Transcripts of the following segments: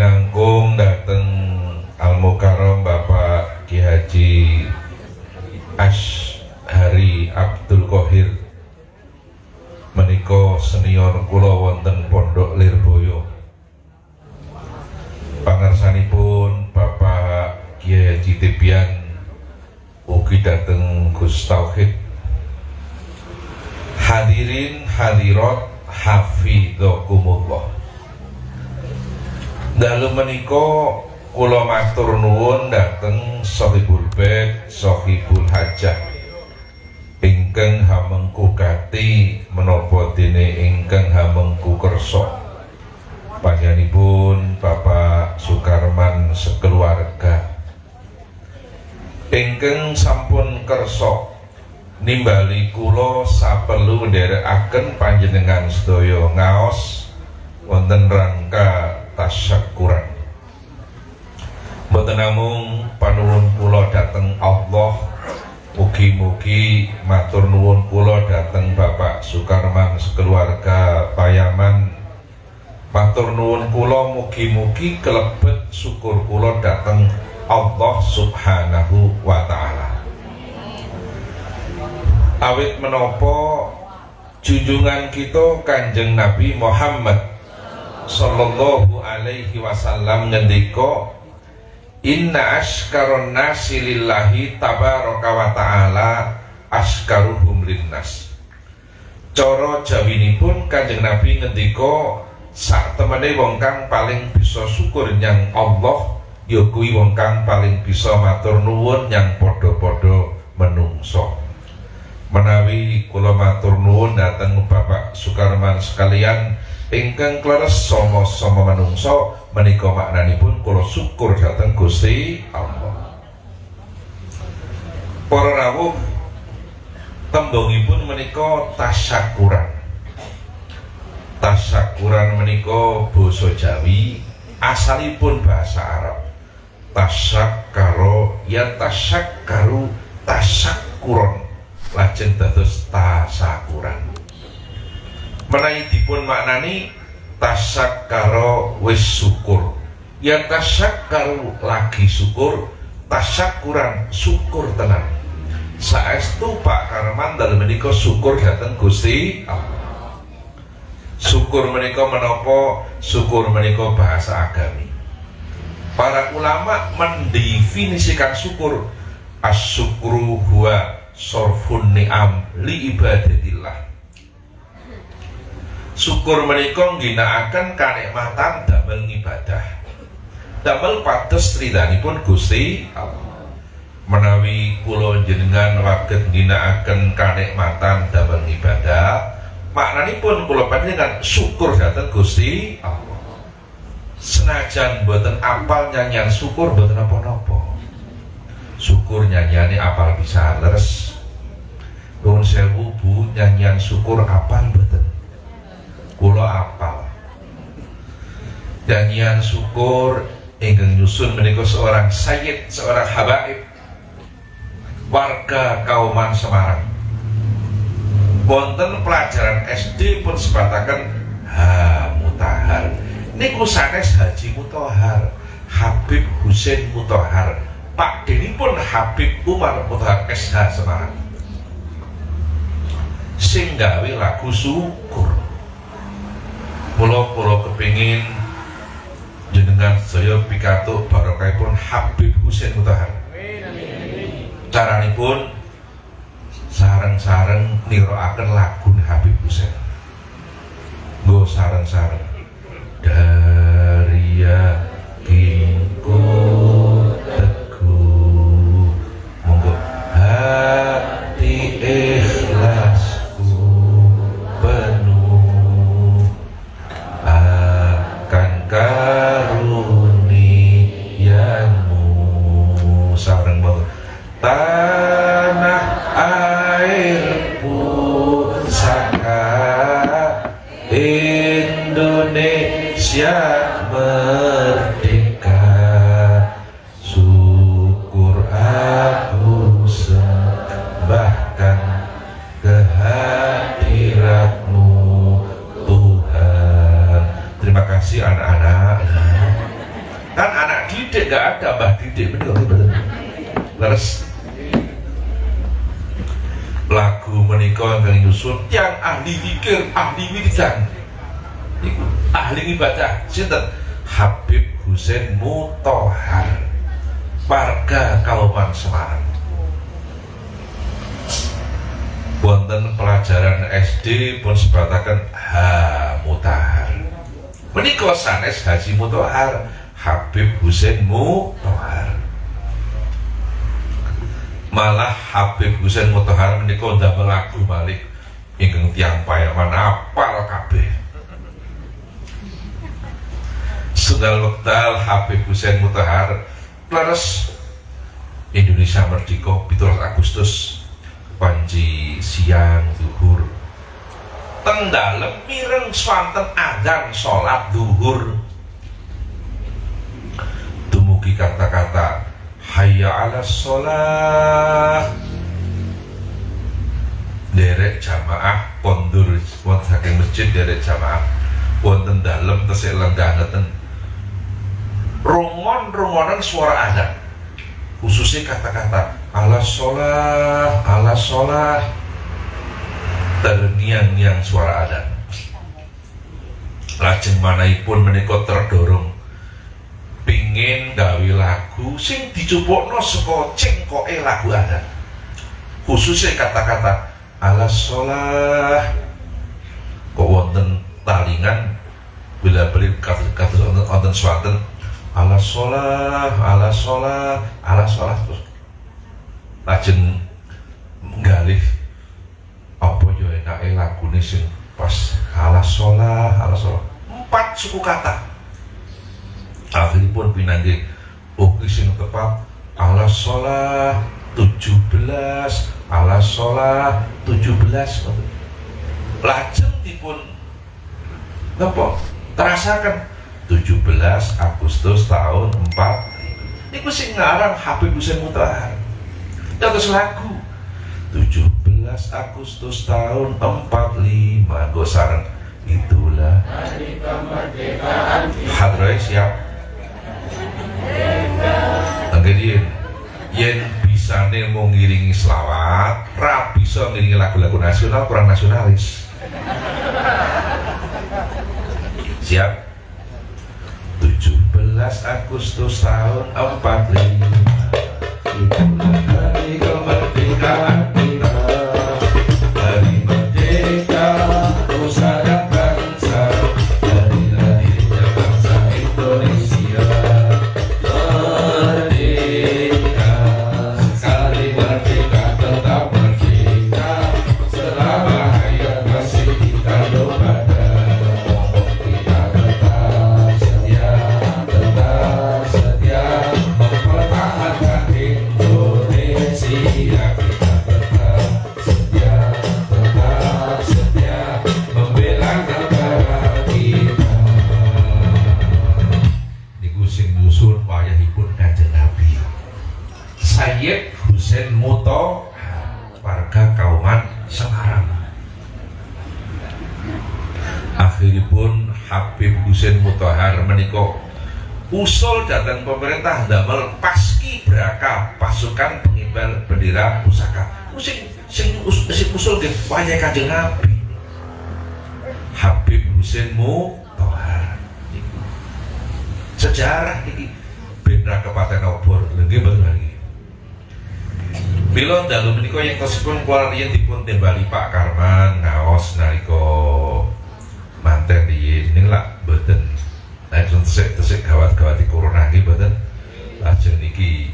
linangkung dateng Al Mukarram Bapak Ki Haji Ash Hari Abdul Qahir. Menika senior kula wonten Pondok Lirboyo. Pangersanipun Bapak Kiai Haji Tibian ugi dateng Gus Tauhid. Hadirin hadirat hafidhakumullah dalu menika kula matur nuwun dateng Sohibul Bait Sohibul Hajah. Ingkang hamengku kati menapa dene ingkang hamengku kersa. Panjenenganipun Bapak Sukarman sekeluarga. Ingkang sampun kersa nimbali kula saperlu nderekaken panjenengan sedaya ngaos wonten rangka tasyakuran mboten namung panuwun kula dhateng Allah. Mugi-mugi matur nuwun kula dhateng Bapak Sukarman sekeluarga Payaman. Matur nuwun kula mugi-mugi kelebet syukur kula dhateng Allah subhanahu wa ta'ala. Awit menopo junjungan kita kanjeng Nabi Muhammad sallallahu alaihi wasallam ngendika inna askaron nasi lillahi tabaraka wa ta'ala askaruhum linnas. Coro jawinipun kanjeng Nabi ngendika sak temene wong kang paling bisa syukur nyang Allah ya wong kang paling bisa matur nuwun yang padha-padha menungso. Menawi kula matur nuwun dhateng Bapak Sukarman sekalian ingkang kleres sama-sama menungso menika maknanipun kula syukur dhateng Gusti Allah. Para rawuh tembungipun menika tasyakuran. Tasyakuran menika basa Jawi asalipun bahasa Arab. Tasakkaro ya tasakkaru tasakkuron lajeng dados tasakuran menawi dipun maknani tasakkaro wis syukur. Ya tasakkaru lagi syukur tasakuran syukur tenang saestu Pak Karman dalam menika syukur datang Gusti syukur menika menapa? Syukur menika bahasa agami. Para ulama mendefinisikan syukur asyukru huwa sorfun ni'am li ibadatillah syukur menika ngginakaken kanikmatan damel ibadah damel pados ridhanipun Gusti Allah. Menawi kula jenengan waget ngginakaken kanikmatan damel ibadah maknanipun kula panjenengan syukur dhateng Gusti senajan buatan apal nyanyian syukur buatan apa-apa syukur nyanyiannya apal bisa leres Nuhun sewu bu nyanyian syukur apal buatan kulo apal. Nyanyian syukur ingkang nyusun menikah seorang sayyid seorang habaib warga kauman Semarang. Wonten pelajaran SD pun sebatakan ha mutahar niku sanes Haji Mutohar Habib Husain Mutohar Pak Deni pun Habib Umar Mutohar SH Semarang. Sing gawe lagu syukur pulau-pulau kepingin jenengan saya pidato pun Habib Mutohar pun sarang-sarang akan lagu Habib Husain go sarang-sarang dari yakinku teguh. Monggo. hati Haji Mutohar Habib Husain Mutohar malah Habib Husain Mutohar menikah ndamel lagu balik ingkang tiang payaman apal kabeh. Sunggal Wektal Habib Hussein Mutahar Leres Indonesia Merdeka 17 Agustus Panji siang zuhur. Tendalem mireng swanten adzan sholat zuhur Dumugi kata-kata Hayya ala sholat Derek jamaah pondur wonten saking masjid derek jamaah. Wonten dalem tesih lenggah ngeten. Rongon-rongonan suara azan khususnya kata-kata ala sholat ala sholat terniang-niang suara azan lajeng manaipun menika terdorong pingin gawe lagu sing dicupukno saka cengkoke lagu azan khususnya kata-kata ala sholat kok wonten talingan bila beli kata-kata wonten swanten ala sholat ala sholat ala sholat terus lajeng nggalih apa yo enake lagune sing pas ala sholat ala sholat empat suku kata akhiripun pinangge oh sing tepat ala sholat tujuh belas ala sholat tujuh belas. Lajeng dipun napa terasakan 17 Agustus tahun 4 Ini sing ngarang Habib Hussein Mutahar Terus lagu 17 Agustus tahun 45 Gosaran Itulah Hari kemerdekaan Hadroy siap Yen bisa nih mau ngiringi selawat Rapi so ngiringi lagu-lagu nasional kurang nasionalis. Siap? 17 Agustus tahun 45 Itulah hari kemerdekaan usul datang pemerintah damel paski beraka pasukan pengibar bendera pusaka. Sing sing usul ge wayah Kanjeng Nabi. Habib Husain Mutohar sejarah ini bendera kepaten obor. Lagi lagi. Bila dalu menika yang tersebut keluar yang dipun tembali Pak Karman ngaos nariko manten di ini lah beten Nah, tesik-tesik gawat-gawat di corona ini badan lajeng niki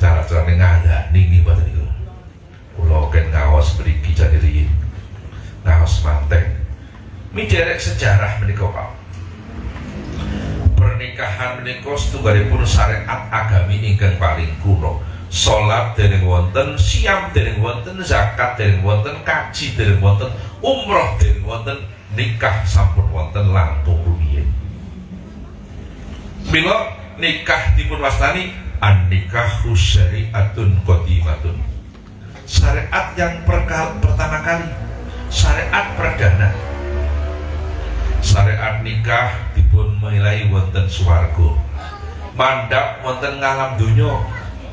cara-cara ngada niki badan itu Kulo ken ngawas beriki jadi riyin ngawas manteng mijerek sejarah menika Pak. Pernikahan menika setunggalipun syariat agami ingkang paling kuno. Salat dereng wonten siam dereng wonten zakat dereng wonten kaji dereng wonten umroh dereng wonten nikah sampun wonten langkung rumiyin. Bila nikah dipun wastani an nikahu syariatun qadimatun. Syariat yang perka, pertama kali, syariat perdana. syariat nikah dipun milai wonten swarga. Mandap wonten ngalam dunya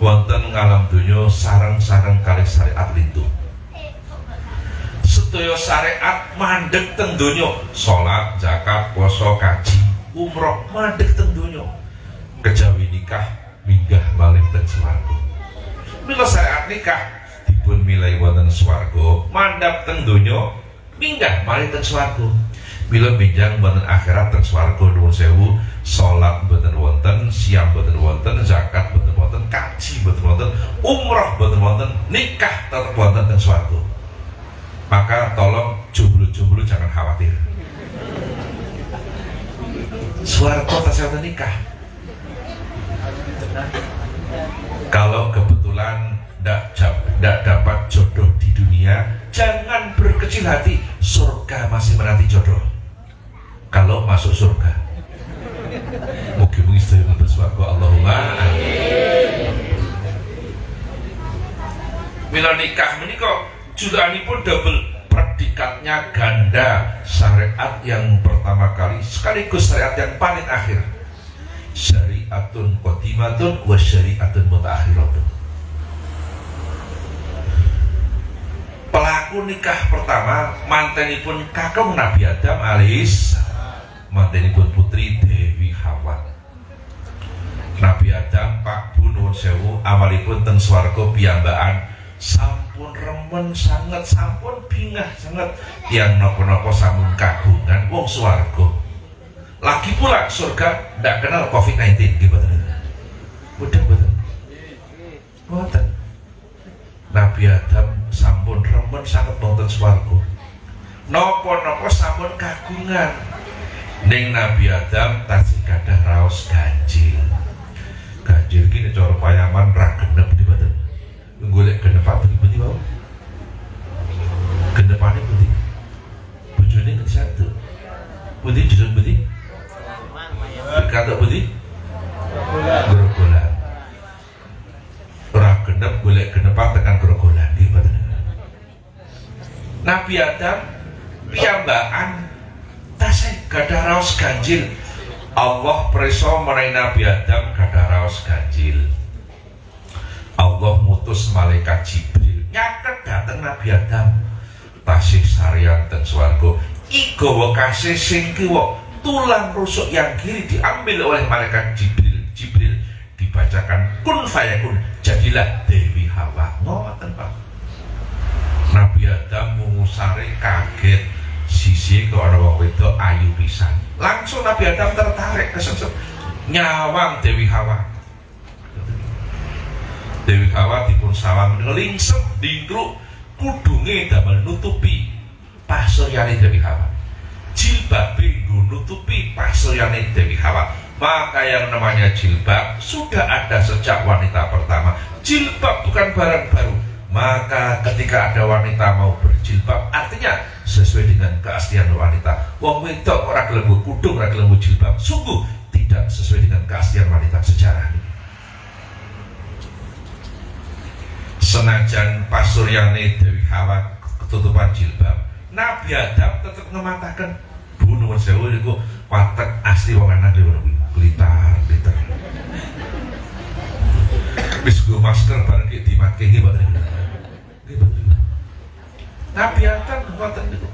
wonten ngalam dunya sarang-sarang kali syariat lintu sedaya syariat mandek teng salat zakat puasa kaji. Umroh mandek teng donya. Kejawi nikah minggah balik teng swarga. Mila syariat nikah dipun milai wonten swarga. Mandap teng minggah balik teng swarga. Bila bijang wonten akhirat teng swarga nuwun sewu. Salat boten wonten siam boten wonten zakat boten wonten kaji boten wonten umroh boten wonten nikah tetep wonten teng swarga maka tolong jomblo-jomblo jangan khawatir. Suarco tasawuf nikah. Kalau kebetulan tidak dapat jodoh di dunia jangan berkecil hati. Surga masih menanti jodoh. Kalau masuk surga. Mungkin-mungkin saya bersuara Allahumma amin. Mila nikah menikah pun double predikatnya ganda syariat yang pertama kali sekaligus syariat yang paling akhir. Syariatun qadimatun wa syariatun mutaakhiratun pelaku nikah pertama mantenipun kakung Nabi Adam alis mantenipun putri Dewi Hawa. Nabi Adam Pak Bunun Sewu amalipun teng swarga piyambakan sampun remen sangat sampun bingah sangat yang nopo-nopo sampun kagungan wong swargo lagi pula surga tidak kenal covid-19 gitu betul betul betul Nabi Adam sampun remen sangat wonten swargo nopo-nopo sampun kagungan. Ning Nabi Adam tasih gadah raos ganjil. Ganjil gini cara payaman ra genep di badan golek genepan budi budi mau genepannya budi bujurnya ngerti satu budi jujur budi kata budi gerogolan orang genep golek genepan tekan gerogolan di badan Nabi Adam piyambaan tasai gada raos ganjil. Allah preso merai Nabi Adam gada raos ganjil Allah mutus malaikat Jibril. Nyaket dateng Nabi Adam. Tasih sarian teng swarga. Iga kasih sing tulang rusuk yang kiri diambil oleh malaikat Jibril. Jibril dibacakan kun fayakun. Jadilah Dewi Hawa. Ngoten Pak. Nabi Adam mengusari kaget. Sisi ke orang wong wedok ayu pisan. Langsung Nabi Adam tertarik kesensep nyawang Dewi Hawa Dewi Hawa dipun sawang ngelingsep dingkluk kudunge damel nutupi pasuryane Dewi Hawa. Jilbab nutupi pasuryane Dewi Hawa. Maka yang namanya jilbab sudah ada sejak wanita pertama. Jilbab bukan barang baru. Maka ketika ada wanita mau berjilbab artinya sesuai dengan keaslian wanita. Wong wedok ora kudung ora gelem jilbab. Sungguh tidak sesuai dengan keaslian wanita sejarah ini senajan pasuryane Dewi Hawa ketutupan jilbab. Nabi Adam tetap ngematakan bunuh sewu itu watak asli wong anak di mana blitar blitar. Bis gue masker bareng kayak dimakai gitu Nabi Adam kekuatan itu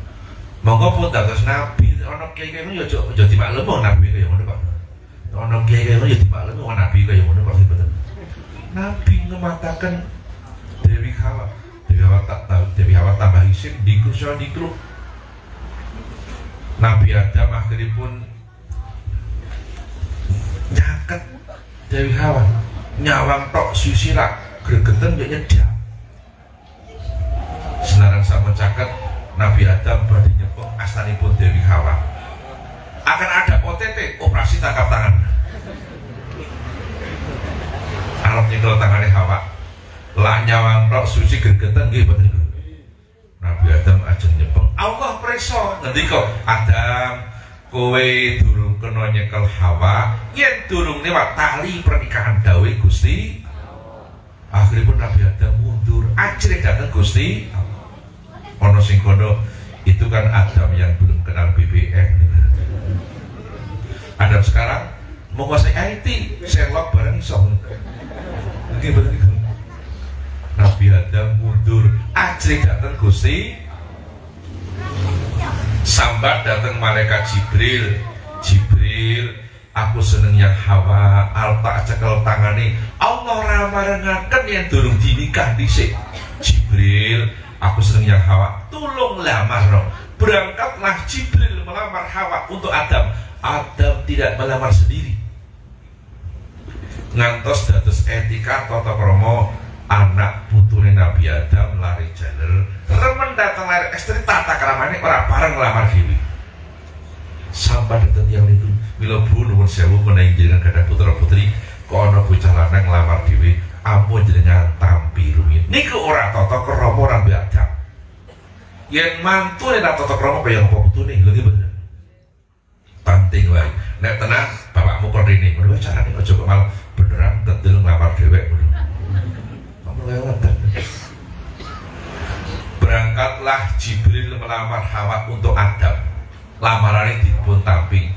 monggo pun dados Nabi ono kiai kiai itu ya jadi maklum Nabi kayak mana kok ono kiai kiai itu jadi maklum Nabi kayak mana kok Nabi ngematakan Dewi Hawa. Dewi Hawa tak tahu Dewi Hawa tambah isim di kursi di grup Nabi Adam akhirnya pun nyaket Dewi Hawa. Nyawang tok susila gregeten dia nyedap senaran sama caket Nabi Adam badi nyepeng pun Dewi Hawa. Akan ada OTT operasi tangkap tangan. Arab nyekel tangannya Hawa lah nyawang tok suci gregetan nggih mboten Nabi Adam ajeng nyepeng. Allah preso ngendika Adam kowe durung kena nyekel Hawa yen durung lewat tali pernikahan dawe Gusti akhirnya Nabi Adam mundur. Akhirnya datang Gusti ono sing kono itu kan Adam yang belum kenal BBM Adam sekarang menguasai IT Sherlock bareng iso. Oke betul Nabi Adam mundur. Ajri datang Gusti Sambat datang malaikat Jibril. Jibril aku seneng yang hawa alta cekel tangane. Allah ramarengaken yang durung dinikah dhisik. Jibril aku seneng yang hawa. Tolong lamar berangkatlah Jibril melamar hawa untuk Adam. Adam tidak melamar sendiri. Ngantos dados etika tata kromo anak putune Nabi Adam lari jalur remen datang lari istri tata keramane orang bareng lamar dewi sampai datang yang itu Mila bu nuwun sewu menawi jenengan gadah putra putri kok ana bocah lanang nglamar dhewe ampun jenengan tampi rumit niku ora tata krama ora biadab yen mantu nek tata krama kaya apa putune? Lho iki bener penting wae nek tenang bapakmu kordini ngono carane aja kok malah beneran tetil nglamar dhewek ngono berangkatlah Jibril melamar Hawa untuk Adam. Lamarannya dipun tamping.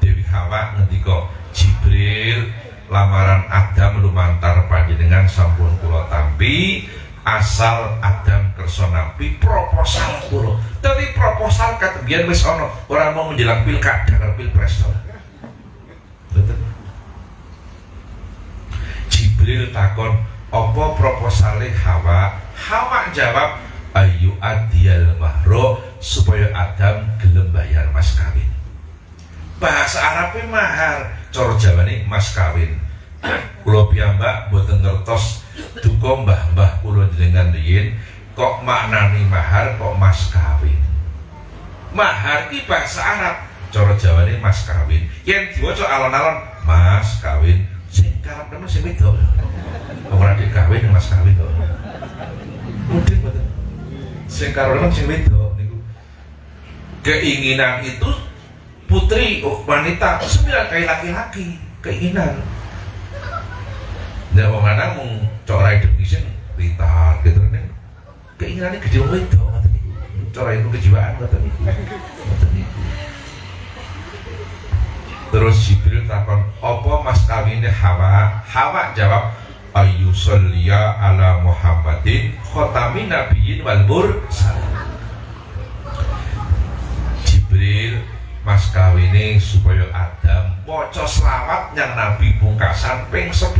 Dewi Hawa ngendika Jibril lamaran Adam lumantar panjenengan sampun kula tampi. Asal Adam kersa nampi proposal kula. Tapi proposal kata biar wis ana ora mau menjelang pilkada karo pilpres Jibril takon apa proposale Hawa? Hawa jawab ayu adial mahro supaya Adam gelem bayar mas kawin. Bahasa Arabnya mahar coro Jawa ini mas kawin. Kulo piyambak boten ngertos duka mbah-mbah kulo jenengan riyin kok maknani mahar kok mas kawin? Mahar ki bahasa Arab coro Jawa ini mas kawin. Yang diwaca alon-alon mas kawin sing karep temen sing wedok. Ora kawin mas kawin kok mungkin boten sing wedok niku. Keinginan itu putri oh, wanita sembilan kali laki-laki keinginan. Dan wong lanang mung corai definition pintar gitu kan keinginannya gede itu corai itu kejiwaan ngoten niku terus Jibril takon apa mas kawinnya Hawa? Hawa jawab ayu salliya ala Muhammadin khotami nabiyyin wal mursalin. Jibril mas kawine supaya Adam maca selawat yang Nabi pungkasan ping 10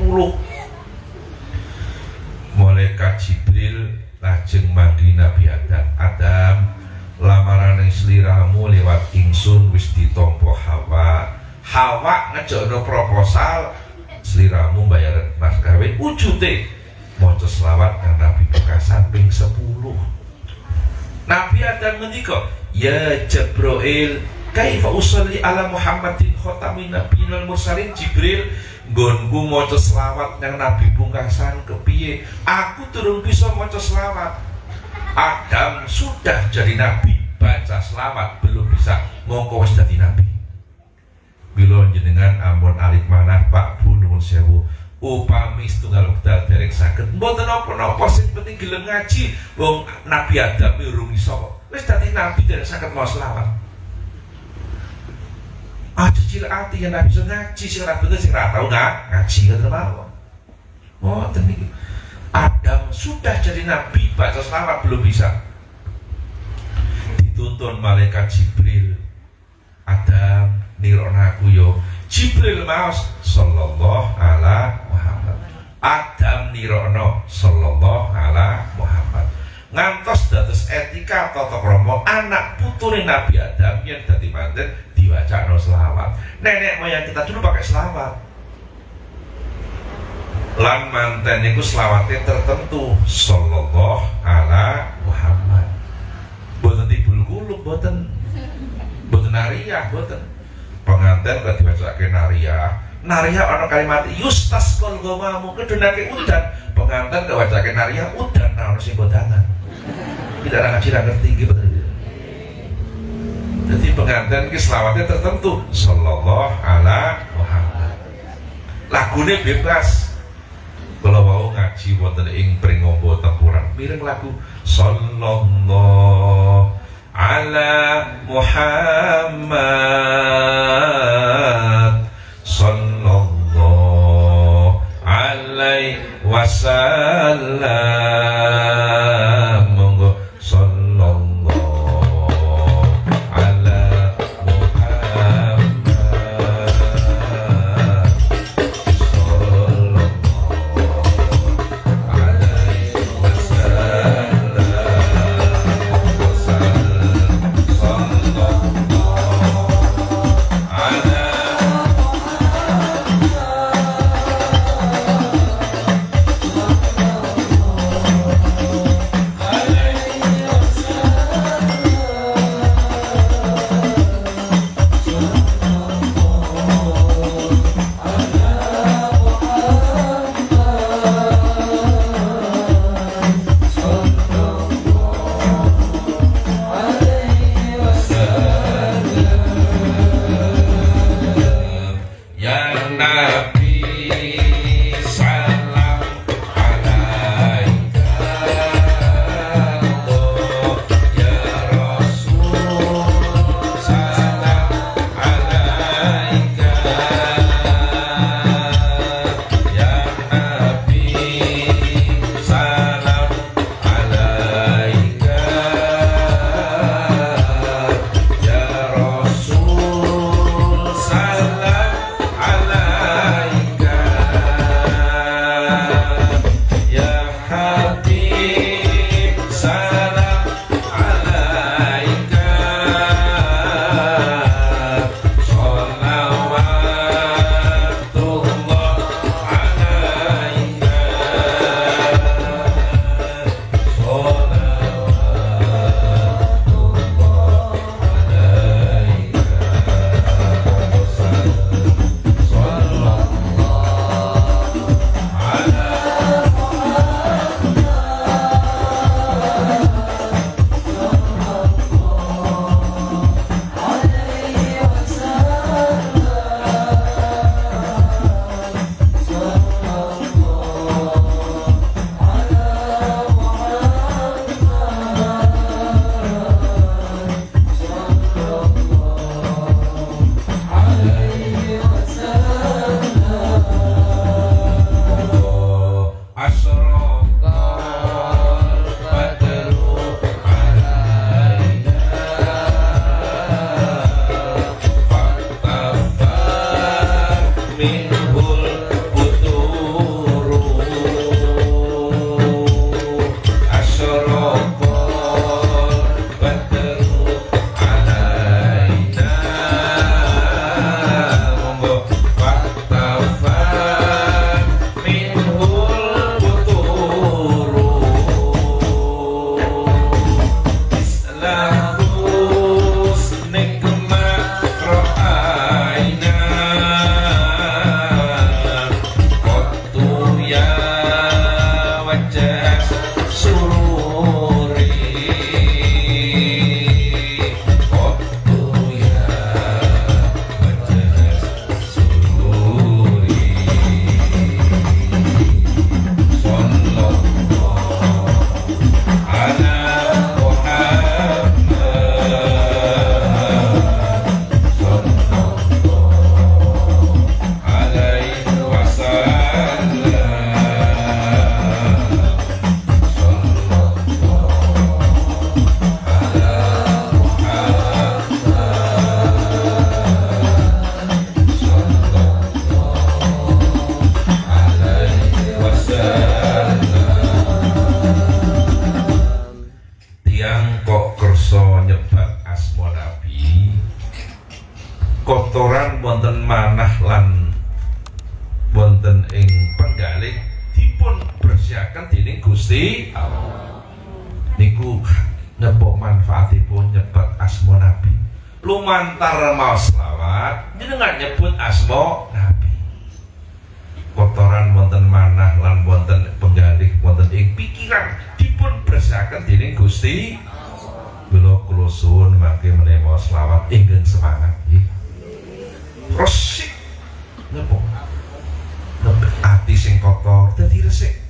malaikat Jibril lajeng mandi Nabi Adam. Adam lamaran seliramu lewat ingsun wis ditompo Hawa Hawa ngejokno proposal seliramu bayar mas kawin wujute maca selawat yang Nabi pungkasan ping 10 Nabi Adam ngendika ya Jibril kaifa usolli ala Muhammadin khatamin nabiyyin wal mursalin? Jibril nggonku maca selawat yang nabi pungkasan kepiye? Aku turun bisa maca selawat. Adam sudah jadi nabi baca selawat belum bisa mongko wis dadi nabi bila jenengan ampun alit manah Pak Bu nuwun sewu. Upami setunggal wekdal derek saged. Mboten napa-napa sing penting gelem ngaji. Wong Nabi Adam urung iso wis dadi nabi derek saged mau selawat. Aja cilik ati yang nabi bisa ngaji sing ora bener sing ora tau nggak ngaji ngoten mawon ngoten niki Adam sudah jadi nabi baca selawat belum bisa. Dituntun malaikat Jibril. Adam nirona aku yo Jibril maus sallallahu ala Muhammad. Adam nirono sallallahu ala Muhammad. Ngantos dados etika tata krama anak putune Nabi Adam yang dadi manten dibaca no selawat. Nenek moyang kita dulu pakai selawat. Lan manten itu selawatnya tertentu sallallahu ala Muhammad. Boten tibul kulub boten boten nariyah boten pengantin gak dibaca nariyah nariyah ana kalimat yustas kol gomamu kedunake udan. Pengantin baca nariyah udan nah ono sing bodangan. Tidak ngaji ngerti gitu jadi pengantin ki selawatnya tertentu sallallahu ala Muhammad. Lagune bebas. Kalau mau ngaji wonten ing pringombo tempuran. Mireng lagu sallallahu على محمد صلى الله عليه وسلم lumantar mau selawat jenengan nyebut asma nabi. Kotoran wonten manah lan wonten penggalih wonten ing pikiran dipun bersihaken dening Gusti. Kula suwun mangke menawa selawat ingkang semangat resik. Nyebok hati sing kotor dadi resik.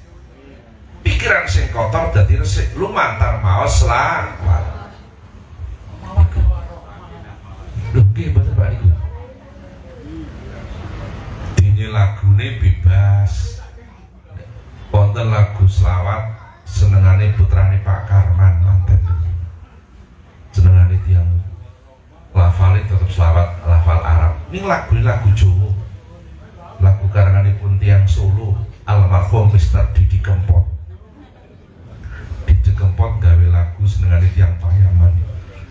Pikiran sing kotor dadi resik. Lumantar maos selawat lho nggih mboten Pak niku dene lagune bebas. Wonten lagu selawat senengane putrane Pak Karman manten senengane tiang lafalnya tetap selawat lafal Arab. Ini lagu lagu Jawa. Lagu karanganipun tiang Solo almarhum Mister Didi Kempot. Didi Kempot gawe lagu senengane tiang Payaman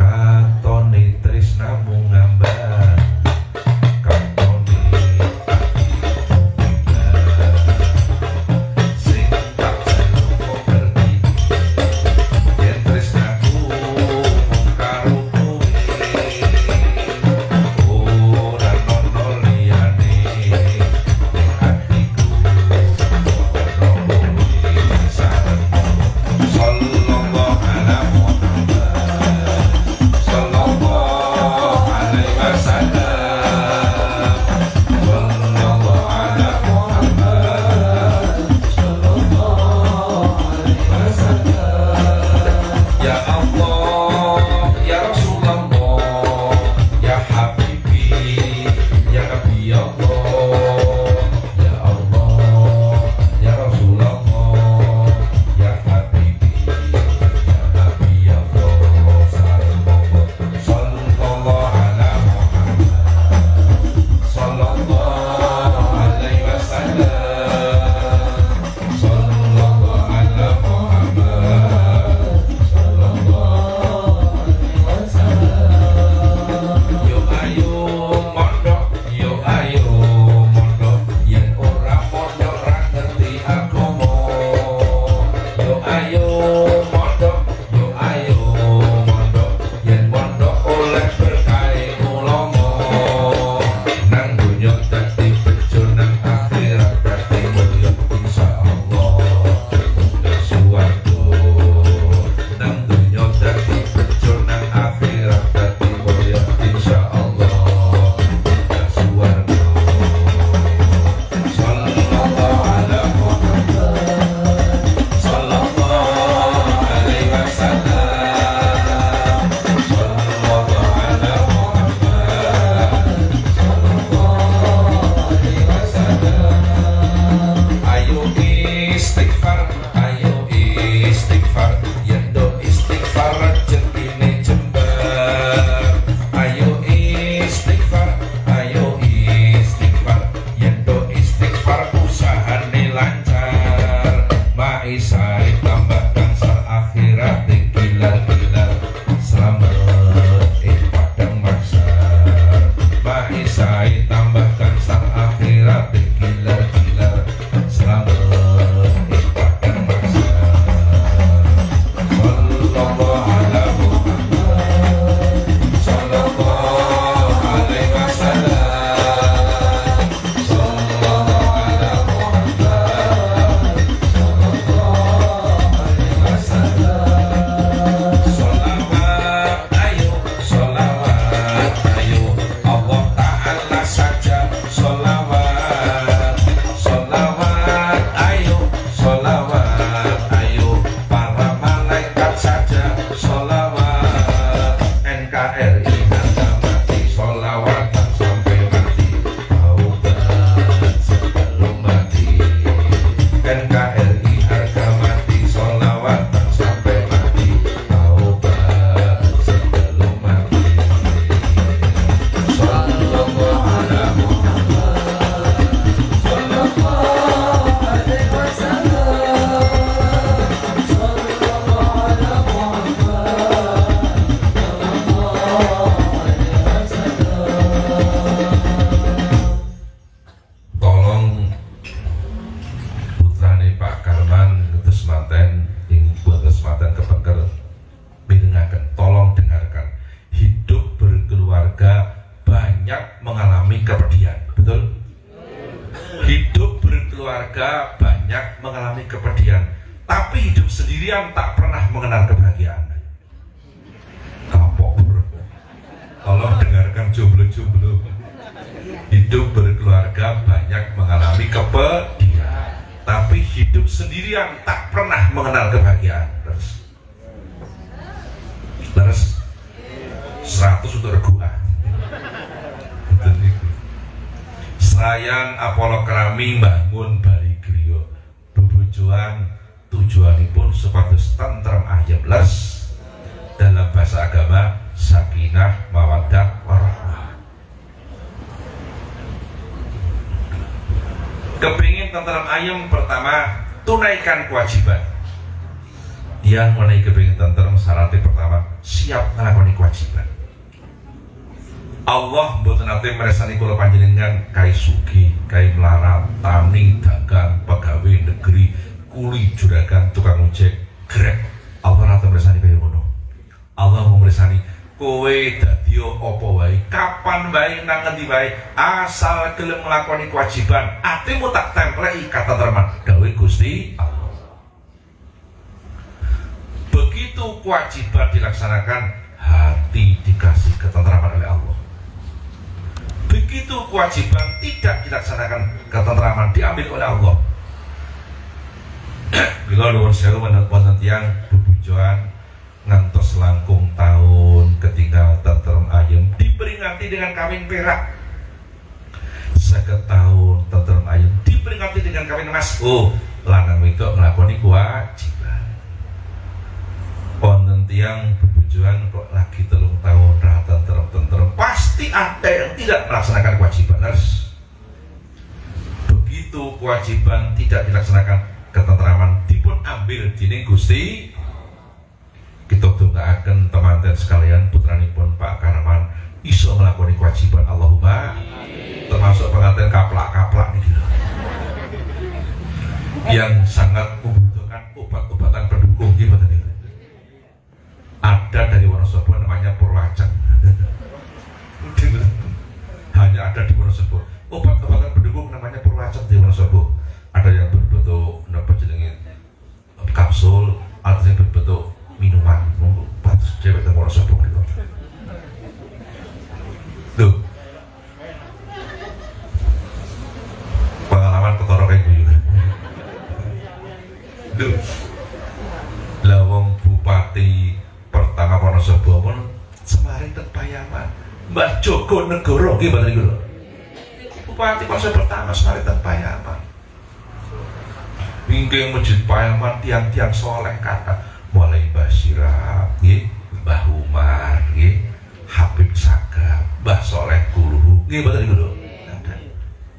katone tresnamu yang menaiki kepingin tentrem syaratnya pertama siap melakukan kewajiban Allah mboten nate meresani kula panjenengan kai sugi, kai melarat, tani, dagang, pegawai negeri, kuli juragan, tukang ojek, grek. Allah nate meresani kaya ngono. Allah meresani kowe dadi apa wae, kapan wae nang ngendi wae, asal gelem nglakoni kewajiban, atimu tak templeki kata terman gawe Gusti Allah. Begitu kewajiban dilaksanakan, hati dikasih ketentraman oleh Allah. Begitu kewajiban tidak dilaksanakan ketentraman diambil oleh Allah. Bila nuwun sewu wonten tiyang bebujuan ngantos langkung tahun ketinggal tentrem ayem diperingati dengan kawin perak. Seket tahun tentrem ayem diperingati dengan kawin emas. Oh lanang wedok nglakoni kewajiban wonten tiyang bebujuan kok lagi telung tahun rata tentrem pasti ada yang tidak melaksanakan kewajiban harus begitu kewajiban tidak dilaksanakan ketentraman dipun ambil dini Gusti. Kita akan teman-teman sekalian putranipun Pak Karaman iso melakukan kewajiban Allahumma. Termasuk pengantin kaplak-kaplak nih gitu. yang sangat membutuhkan obat-obatan pendukung gimana nih ada dari Wonosobo namanya Purwacang hanya ada di Wonosobo. Obat-obatan pendukung namanya Purwacang di Wonosobo. Ada yang berbentuk apa jenenge kapsul ada yang berbentuk minuman. Obat cewek di Wonosobo gitu. Pengalaman ketoro kayak gue juga tuh lawang bupati pertama Wonosobo pun. Semarin terpayaman Mbah Joko Negoro nggih mboten niku Bupati Wonosobo pertama semarin terpayaman Mingking Masjid Payaman tiang-tiang soleh kata mulai Mbah Sirap nggih Mbah Umar Habib Sagap Mbah Soleh Guru nggih mboten niku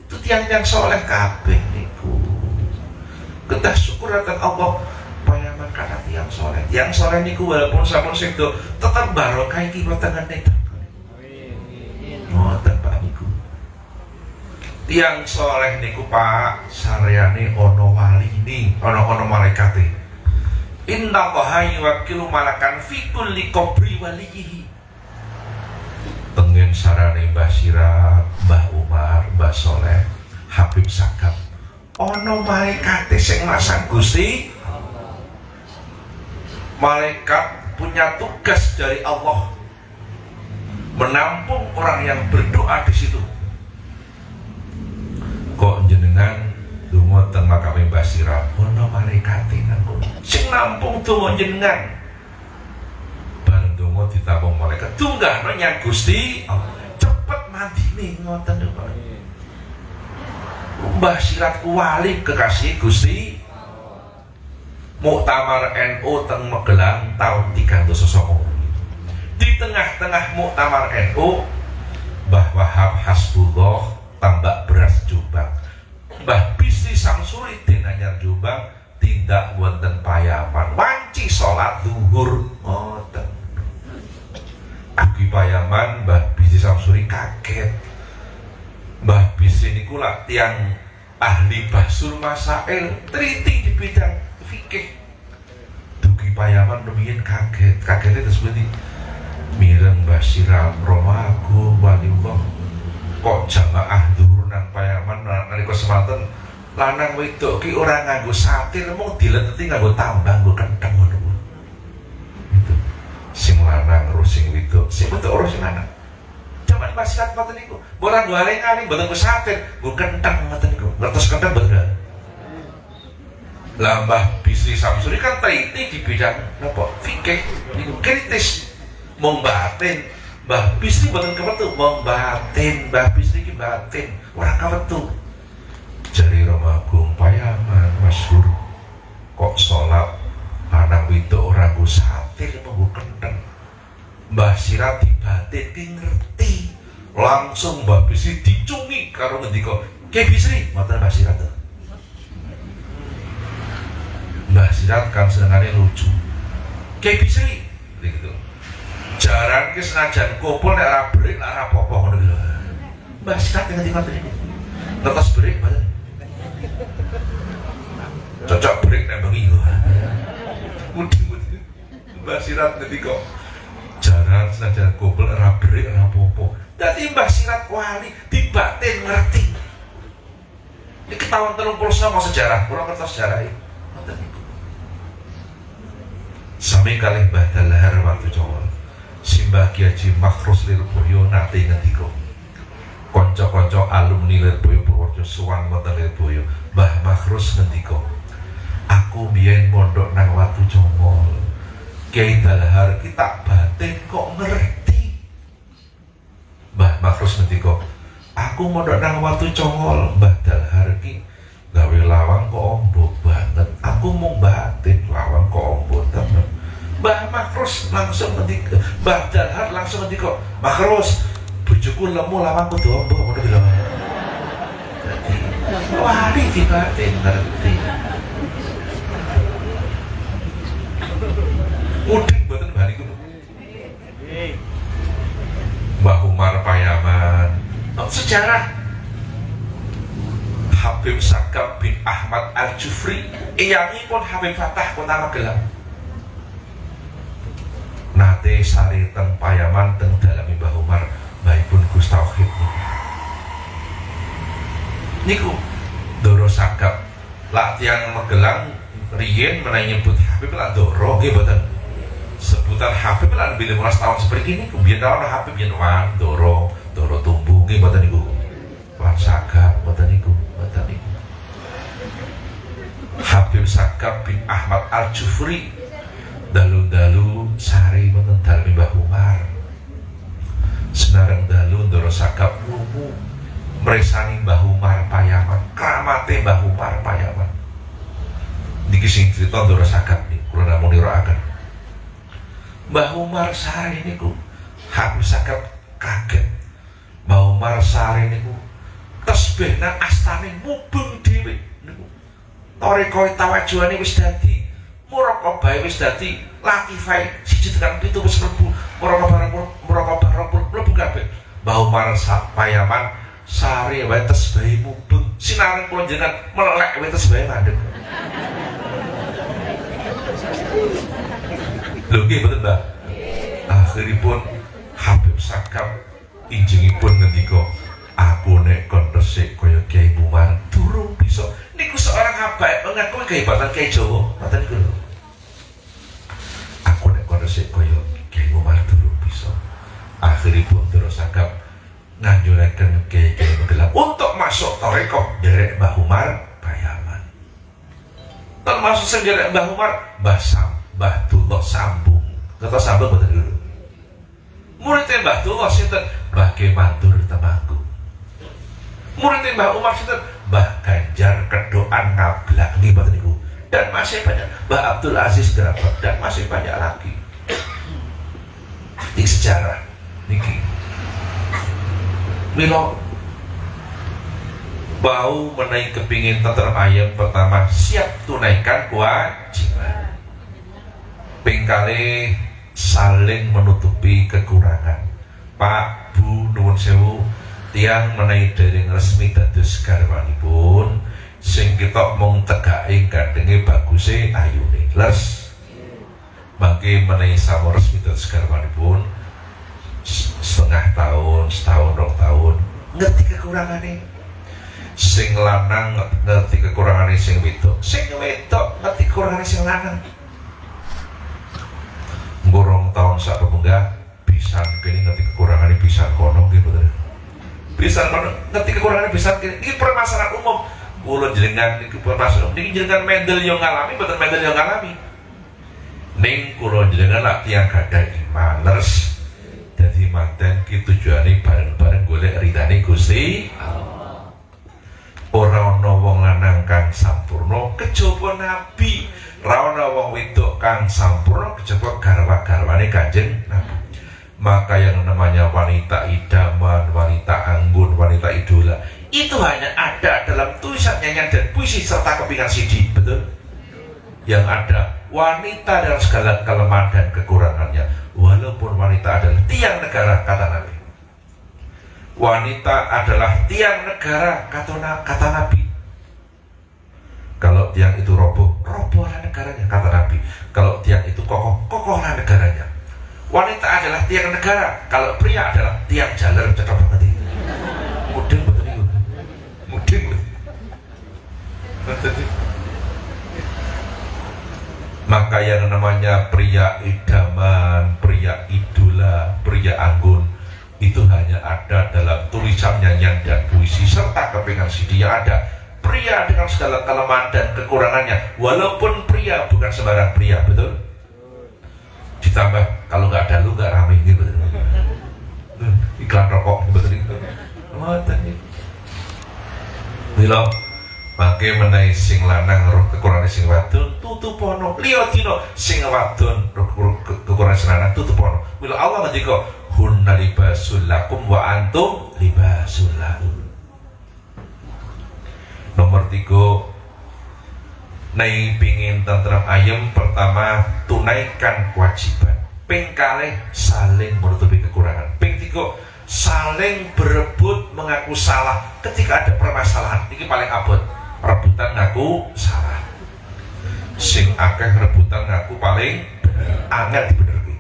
itu tiang-tiang soleh kabeh niku. Kita syukur akan Allah karena tiang soleh. Tiang soleh niku walaupun sampun sedo tetap barokah iki boten itu ngoten Pak niku. Tiang soleh niku Pak saryane ono wali ini ono ono malaikate. Inna allaha yuwakilu malakan fi kulli qabri waliyihi. Pengen sarane Mbah Sirah Mbah Umar Mbah Soleh Habib Sakap ono malaikate sing masang Gusti malaikat punya tugas dari Allah. Menampung orang yang berdoa di situ. Kok jenengan dungo teng makame Mbah Sirah? Ono malaikate nanggung. Sing nampung donga jenengan. Bareng donga ditampung malaikat. Tunggah nyang Gusti cepet mandine ngoten lho Mbah Sirat wali kekasih Gusti Muktamar NU teng Magelang tahun 309 di tengah-tengah Muktamar NU Mbah Wahab Hasbullah tambak beras Jombang. Mbah Bisi Samsuri Denanyar Jombang tindak wonten payaman. Wanci sholat duhur ngoten. Agi payaman Mbah Bisi Samsuri kaget. Mbah Bisi niku tiang ahli basur masail triti di bidang fikih. Dugi payaman rumiyin kaget. Kagetnya terus berarti mireng basiram romago waliullah kok jamaah dhuwur nang payaman nalika semanten? Lanang wedok ki ora nganggo satir mung dileteti nganggo tambang nggo kenteng ngono. Itu. Sing lanang ro sing wedok. Sing wedok ro sing lanang. Jaman wasiat ngoten niku. Ora nggo aling-aling mboten satir nggo kenteng ngoten niku. Ngertos kenteng bener lambah bisri samsuri kan teliti di bidang apa? Fikih. Niku kritis. Mong batin. Mbah Bisri boten kewetu mong batin. Mbah Bisri ki batin. Ora kewetu jari Romagung payaman masyhur kok sholat anak itu orang gue satir mau kenteng Mbah Sirat dibatin ki ngerti. Langsung Mbah Bisri dicungi karo ngendika Ki Bisri mboten Mbah Sirat Mbah Sirat kan senengane lucu. Bisri gitu. Jaran ki senajan kumpul nek ora berik nek ora apa-apa ngono lho Mbah Sirat ngerti ngoten niku ngertos berik mboten cocok break nembang iyo mudi-mudi. Mbah Sirat kok. Jaran senajan gobel ora break ora popo dadi Mbah Sirat wali dibatin ngerti. Ini ketahuan telung puluh sama sejarah. Kurang kertas sejarah ini sami kalih Mbah Dalahar waktu cowok Simbah Kiai Makhrus Lil Boyo nate ngendika konco-konco alumni Lirboyo Purworejo suwang wonten Lirboyo. Mbah Makhrus ngendika aku biyen mondok nang Watu Congol Kiai Dalhar kita batin kok ngerti. Mbah Makhrus ngendika aku mondok nang Watu Congol Mbah Dalhar ki gawe lawang kok ombo banget. Aku mau batin lawang kok ombo temen. Mbah Makhrus langsung ngendika Mbah Dalhar langsung ngendika Makhrus bojoku lemu lawang kudu ombo ngono lho jadi wali dibatin ngerti. Muding mboten bali kudu Mbah Umar Payaman. Sejarah Habib Sakab bin Ahmad Al-Jufri. Pun Habib Fatah kota Magelang nate sari teng Payaman teng dalami Mbah Umar pun Gus Tauhid niku. Doro Sakap latihan Magelang Rien menanya nyebut Habib lah Doro mboten? Sebutan Habib lah lebih 15 tahun seperti ini kemudian Habib yen Doro Doro tumbuh mboten niku? Wan Sakap mboten niku niku Habib Sakap bin Ahmad Al-Jufri. Dalu-dalu sari dalem Mbah Umar. Senareng dalu ndoro sakap lumu meresani Mbah Umar Payaman kramate Mbah Umar Payaman. Niki sing cerita ndoro sakap nih kula namung nirakaken. Mbah Umar sare niku aku sakap kaget. Mbah Umar sare niku tasbih nang astane mubeng dhewe. Niku. Toreko tawajuane wis dadi muraqabah wis dadi latifai siji tekan pitu wis mlebu muraqabah muraqabah mlebu kabeh. Bau marasa payaman sari wae bayi mubeng. Sinaring kula jenengan melek wae bayi mandek. Lho nggih mboten Mbak akhiripun Habib Sakam injingipun ngendika aku nek kon resik kaya Kiai Umar durung bisa. Niku seorang habaib mengaku kehebatan Kiai Jawa? Ngoten niku aku nek kon resik kaya Kiai Umar durung bisa. Akhiripun terus agak nganjurakan kiai-kiai Magelang untuk masuk toreko derek Mbah Umar Bayaman. Termasuk sing derek Mbah Umar Mbah Sam Mbah Tullah Sambung. Kata Sambung betul dulu muridnya Mbah Tullah sinten? Mbah Kemandur Temanggung muridnya Mbah Umar sinten Mbah Ganjar Kedoan Ngablak nih betul niku dan masih banyak Mbah Abdul Aziz dan masih banyak lagi. Di sejarah niki. Milo bau menaik kepingin tetap ayam pertama siap tunaikan kewajiban. Pingkali saling menutupi kekurangan. Pak Bu Nuwun Sewu tiang menaik dari resmi dados garwanipun sing kita mung tegai gandengi baguse ayune. Les. Bagi menaik sama resmi dados garwanipun setengah tahun, setahun, dua tahun. Ngerti kekurangane? Sing lanang ngerti kekurangane sing wedok. Sing wedok ngerti kekurangane sing lanang. Ngurung tahun sak pemunggah bisa kini ngerti kekurangane bisa kono gitu bisa ngerti kekurangane bisa. Ini permasalahan umum. Kulo jenengan iki permasalahan ini jenengan mendel yang ngalami betul mendel yang ngalami. Ning kulo jenengan lah tiang gada iman leres jadi manten ki tujuane bareng-bareng golek ridane Gusti ora ana wong lanang kang sampurna kejaba nabi. Ra ana wong kang sampurna kejaba garwa-garwane Kanjeng Nabi maka yang namanya wanita idaman, wanita anggun, wanita idola itu hanya ada dalam tulisan nyanyian dan puisi serta kepingan CD betul? Yang ada wanita dalam segala kelemahan dan kekurangannya. Walaupun wanita adalah tiang negara kata Nabi. Wanita adalah tiang negara kata, kata Nabi. Kalau tiang itu roboh robohlah negaranya kata Nabi. Kalau tiang itu kokoh kokohlah negaranya wanita adalah tiang negara. Kalau pria adalah tiang jalan cocok banget ini. Mudeng betul ini mudeng betul maka yang namanya pria idaman, pria idola, pria anggun itu hanya ada dalam tulisan nyanyian dan puisi serta kepingan CD yang ada. Pria dengan segala kelemahan dan kekurangannya. Walaupun pria bukan sembarang pria betul ditambah kalau nggak ada lu nggak rame gitu betul iklan rokok betul itu Milo Mangke menaik sing lanang roh kekurangan sing wadon tutupono. Liya dina sing wadon roh kekurangan sing lanang tutupono. Mila Allah ngendika hunna libasul lakum wa antum libasul lahum. Nomor tiga Nai pingin tenteram ayam pertama tunaikan kewajiban. Ping kalih saling menutupi kekurangan. Ping saling berebut mengaku salah ketika ada permasalahan. Ini paling abot rebutan ngaku salah sing akeh rebutan ngaku paling bener angel dibenerke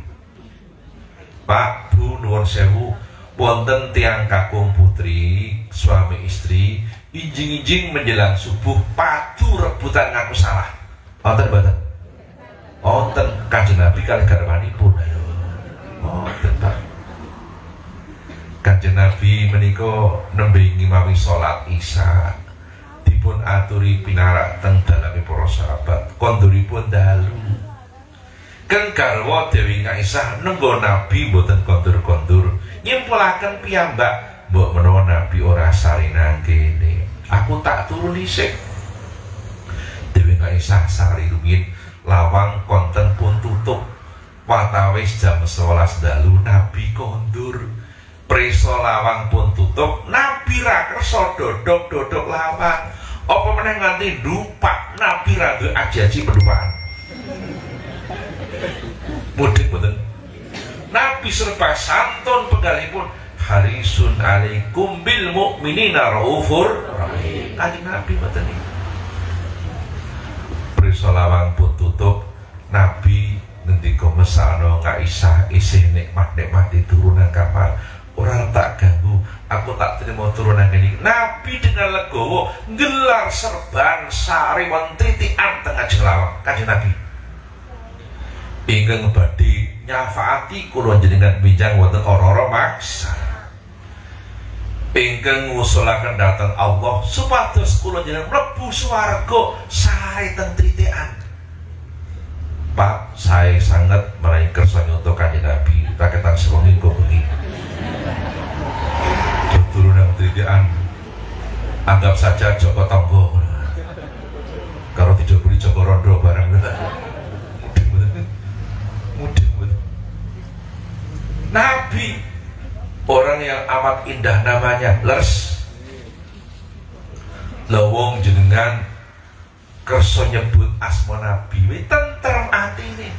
Pak Bu nuwun sewu wonten tiang kakung putri suami istri injing-injing menjelang subuh padu rebutan ngaku salah. Wonten mboten? Wonten kanjeng Nabi kali garwanipun. Ayo. Wonten Pak. Kanjeng Nabi menika nembe ngimami salat Isya. Dipun aturi pinarak teng dalami para sahabat. Konduripun dalu. Keng garwa Dewi Aisyah nenggo Nabi mboten kondur-kondur. Nyimpulaken piyambak mbok menawa Nabi ora sarinang kene aku tak turun dhisik Dewi Aisyah sari rumiyin lawang konten pun tutup. Watawis jam 11 dalu Nabi kondur preso lawang pun tutup Nabi ra kersa dodok dodok lawang. Apa meneh nganti dupak nabi rada ajaji pendupakan mudik betul nabi serba santun penggalipun harisun alaikum bil mu'minina raufur kanjeng nabi betul ini Prisolawang pun tutup. Nabi ngendika mesakno Kaisyah isih nikmat-nikmat di turunan kapal. Orang tak ganggu. Aku tak terima turunan ini. Nabi dengan legowo gelar serban sari tritian tengah jelawang kaji Nabi. Ingin badi nyafaati kulon jenengan bijang wonten ora-ora maksa ingkang ngusulaken datang Allah. Supados kula jenengan mlebu swarga sari teng tritian Pak saya sangat meraih kersa untuk kanjeng Nabi. Rakyatan sewengi kok bengi. Turunan tridian anggap saja Joko Tonggo. Kalau tidak beli Joko Rondo mudik Nabi orang yang amat indah namanya lers. Lawong jenengan kerso nyebut asmo Nabi. Tentrem hati ini.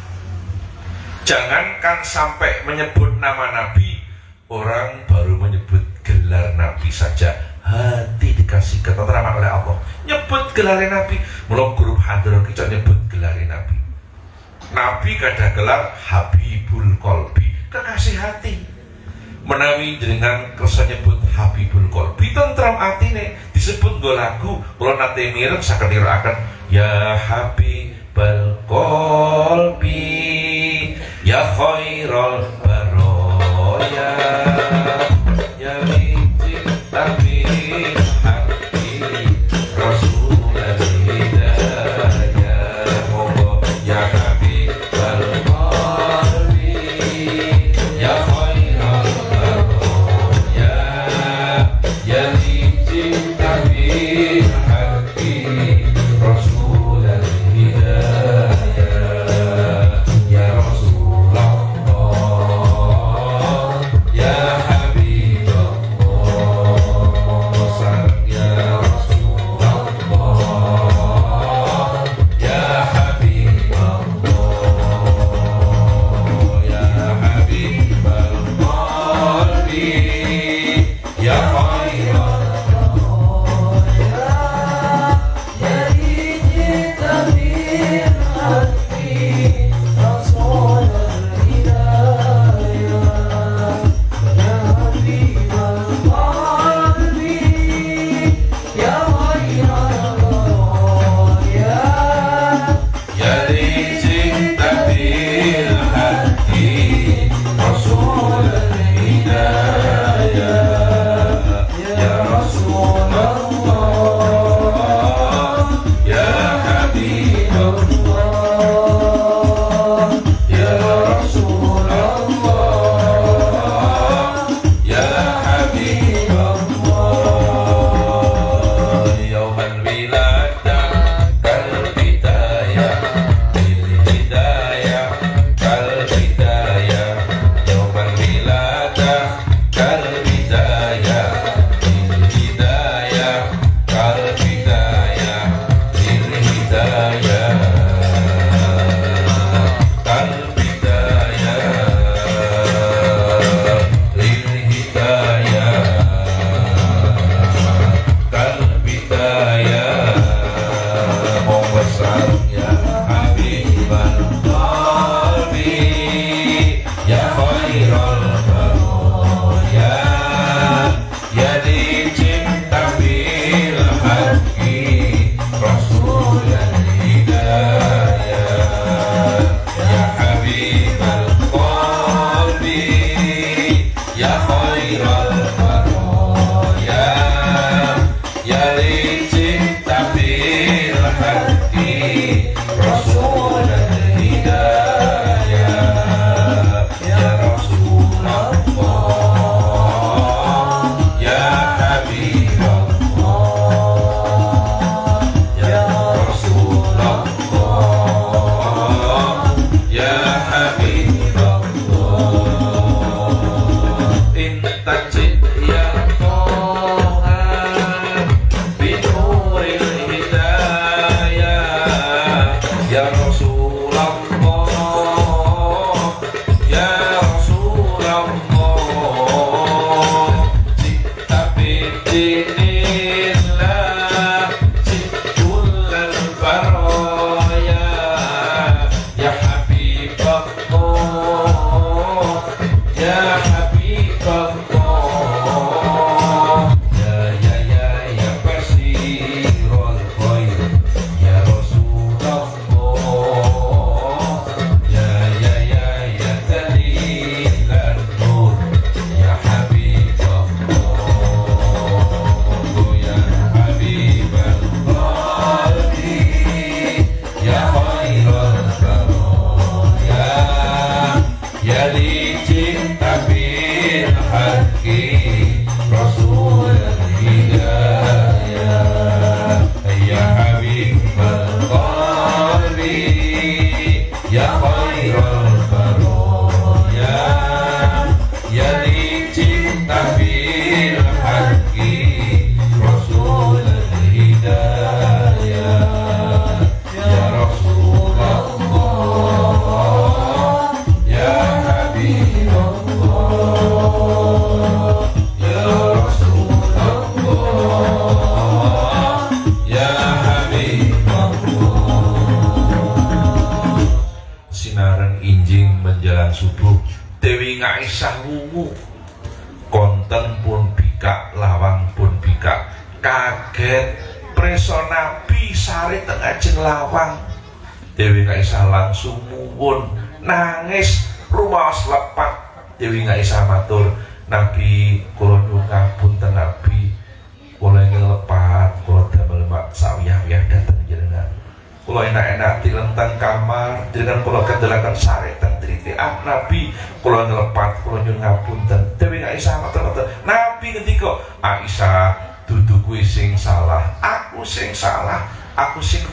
Jangankan sampai menyebut nama Nabi orang baru menyebut gelar Nabi saja. Hati dikasih ketentraman oleh Allah. Nyebut gelar Nabi. Mulai grup hadron kita nyebut gelar Nabi. Nabi kada gelar Habibul Kolbi kekasih hati menawi dengan kersa nyebut Habibul tentram atine disebut nggo lagu kula nate mireng saged nirakaken ya Habibul Qalbi ya khairal baroya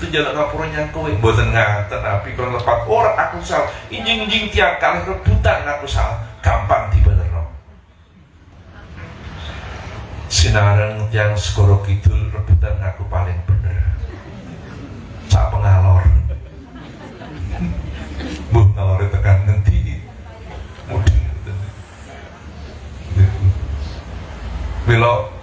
njaluk ngapura nyang kowe mboten ngaten Nabi kula lepat ora aku salah injing-injing tiang kalih rebutan aku salah gampang dibenerno sinareng yang skoro kidul rebutan aku paling bener. Sak pengalor. Bu ngalor tekan nanti mudeng Milo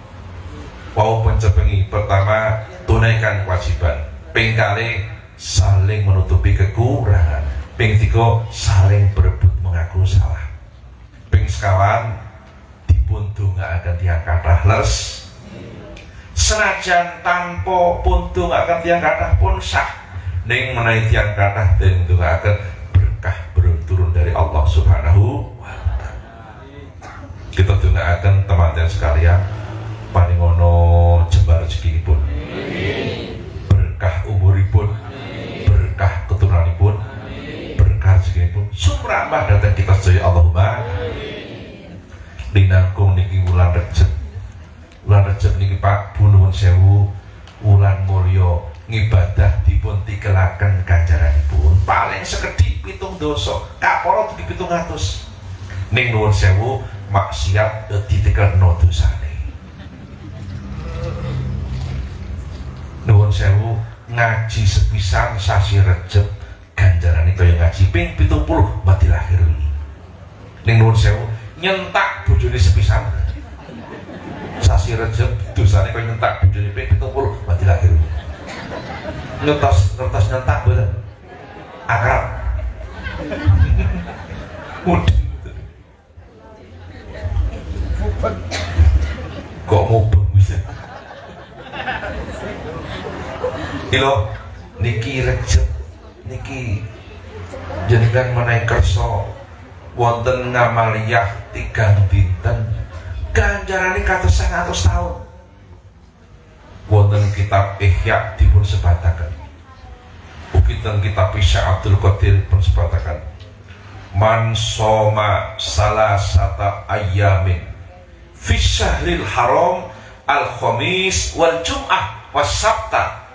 wau pencepengi pertama tunaikan kewajiban pengkali saling menutupi kekurangan. Ping tiga saling berebut mengaku salah. Ping sekawan dipun akan tiang les. Senajan tanpa pun akan tiang kata pun sah. Ning menaik tiang dan akan berkah turun dari Allah subhanahu wa ta'ala. Kita akan teman-teman sekalian paling ono jembar rezeki pun berkah umuripun berkah keturunanipun berkah rezeki pun sumrambah datang kita sedaya Allahumma. Linangkung niki wulan recep wulan recep niki Pak Bunuhun Sewu. Wulan mulya ngibadah dipun tikelaken ganjaranipun. Paling sekedhik pitung dosa. Kaporo tuki pitung atus. Ning nuwun sewu maksiat ditikelno dosane nuwun sewu ngaji sepisan sasi ganjaran itu yang ngaji. Ping pitung puluh mati lahir ning nuwun sewu nyentak bojone sepisan. Sasi recep dosane kaya nyentak bojone ping pitung puluh mati lahir ngertos ngertos nyentak bener akrab. Kok mau bisa Ilo niki recep niki jenengan menaik kerso wonten ngamaliyah tiga dinten. Ganjarane kados 100 tahun. Wonten kitab Ihya dipun sebataken. Ugi teng kitab Isya Abdul Qadir pun sebataken. Man soma salasata ayamin fi syahril haram al khamis wal jum'ah was sabta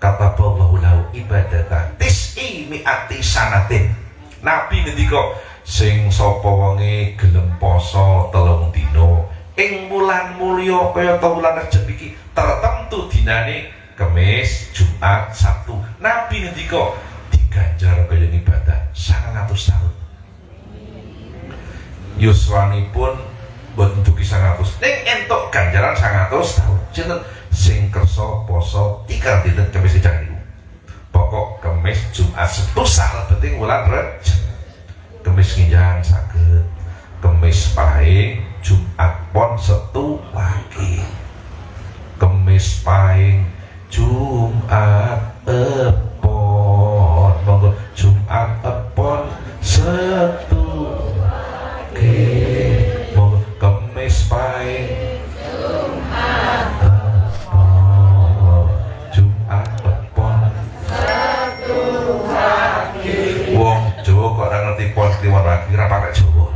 kata Allah lahu ibadatan tis'i mi'ati sanatin Nabi ngendika sing sapa wonge gelem poso telung dino ing bulan mulya kaya ta bulan Rejab iki tertentu dinane Kemis, Jumat, Sabtu. Nabi ngendika diganjar kaya ibadah 100 tahun. Yuswanipun boten dugi 100. Ning entuk ganjaran 100 tahun. Sinten sing kersa poso tiga dinten kemis jangan ibu pokok kemis Jumat Sabtu salah penting wulan Rejab kemis nginjang sakit kemis pahing Jumat pon setu lagi. Kemis pahing Jumat epon monggo Jumat epon setu lagi. Monggo kemis pahing kliwon lagi ra pakai Jawa.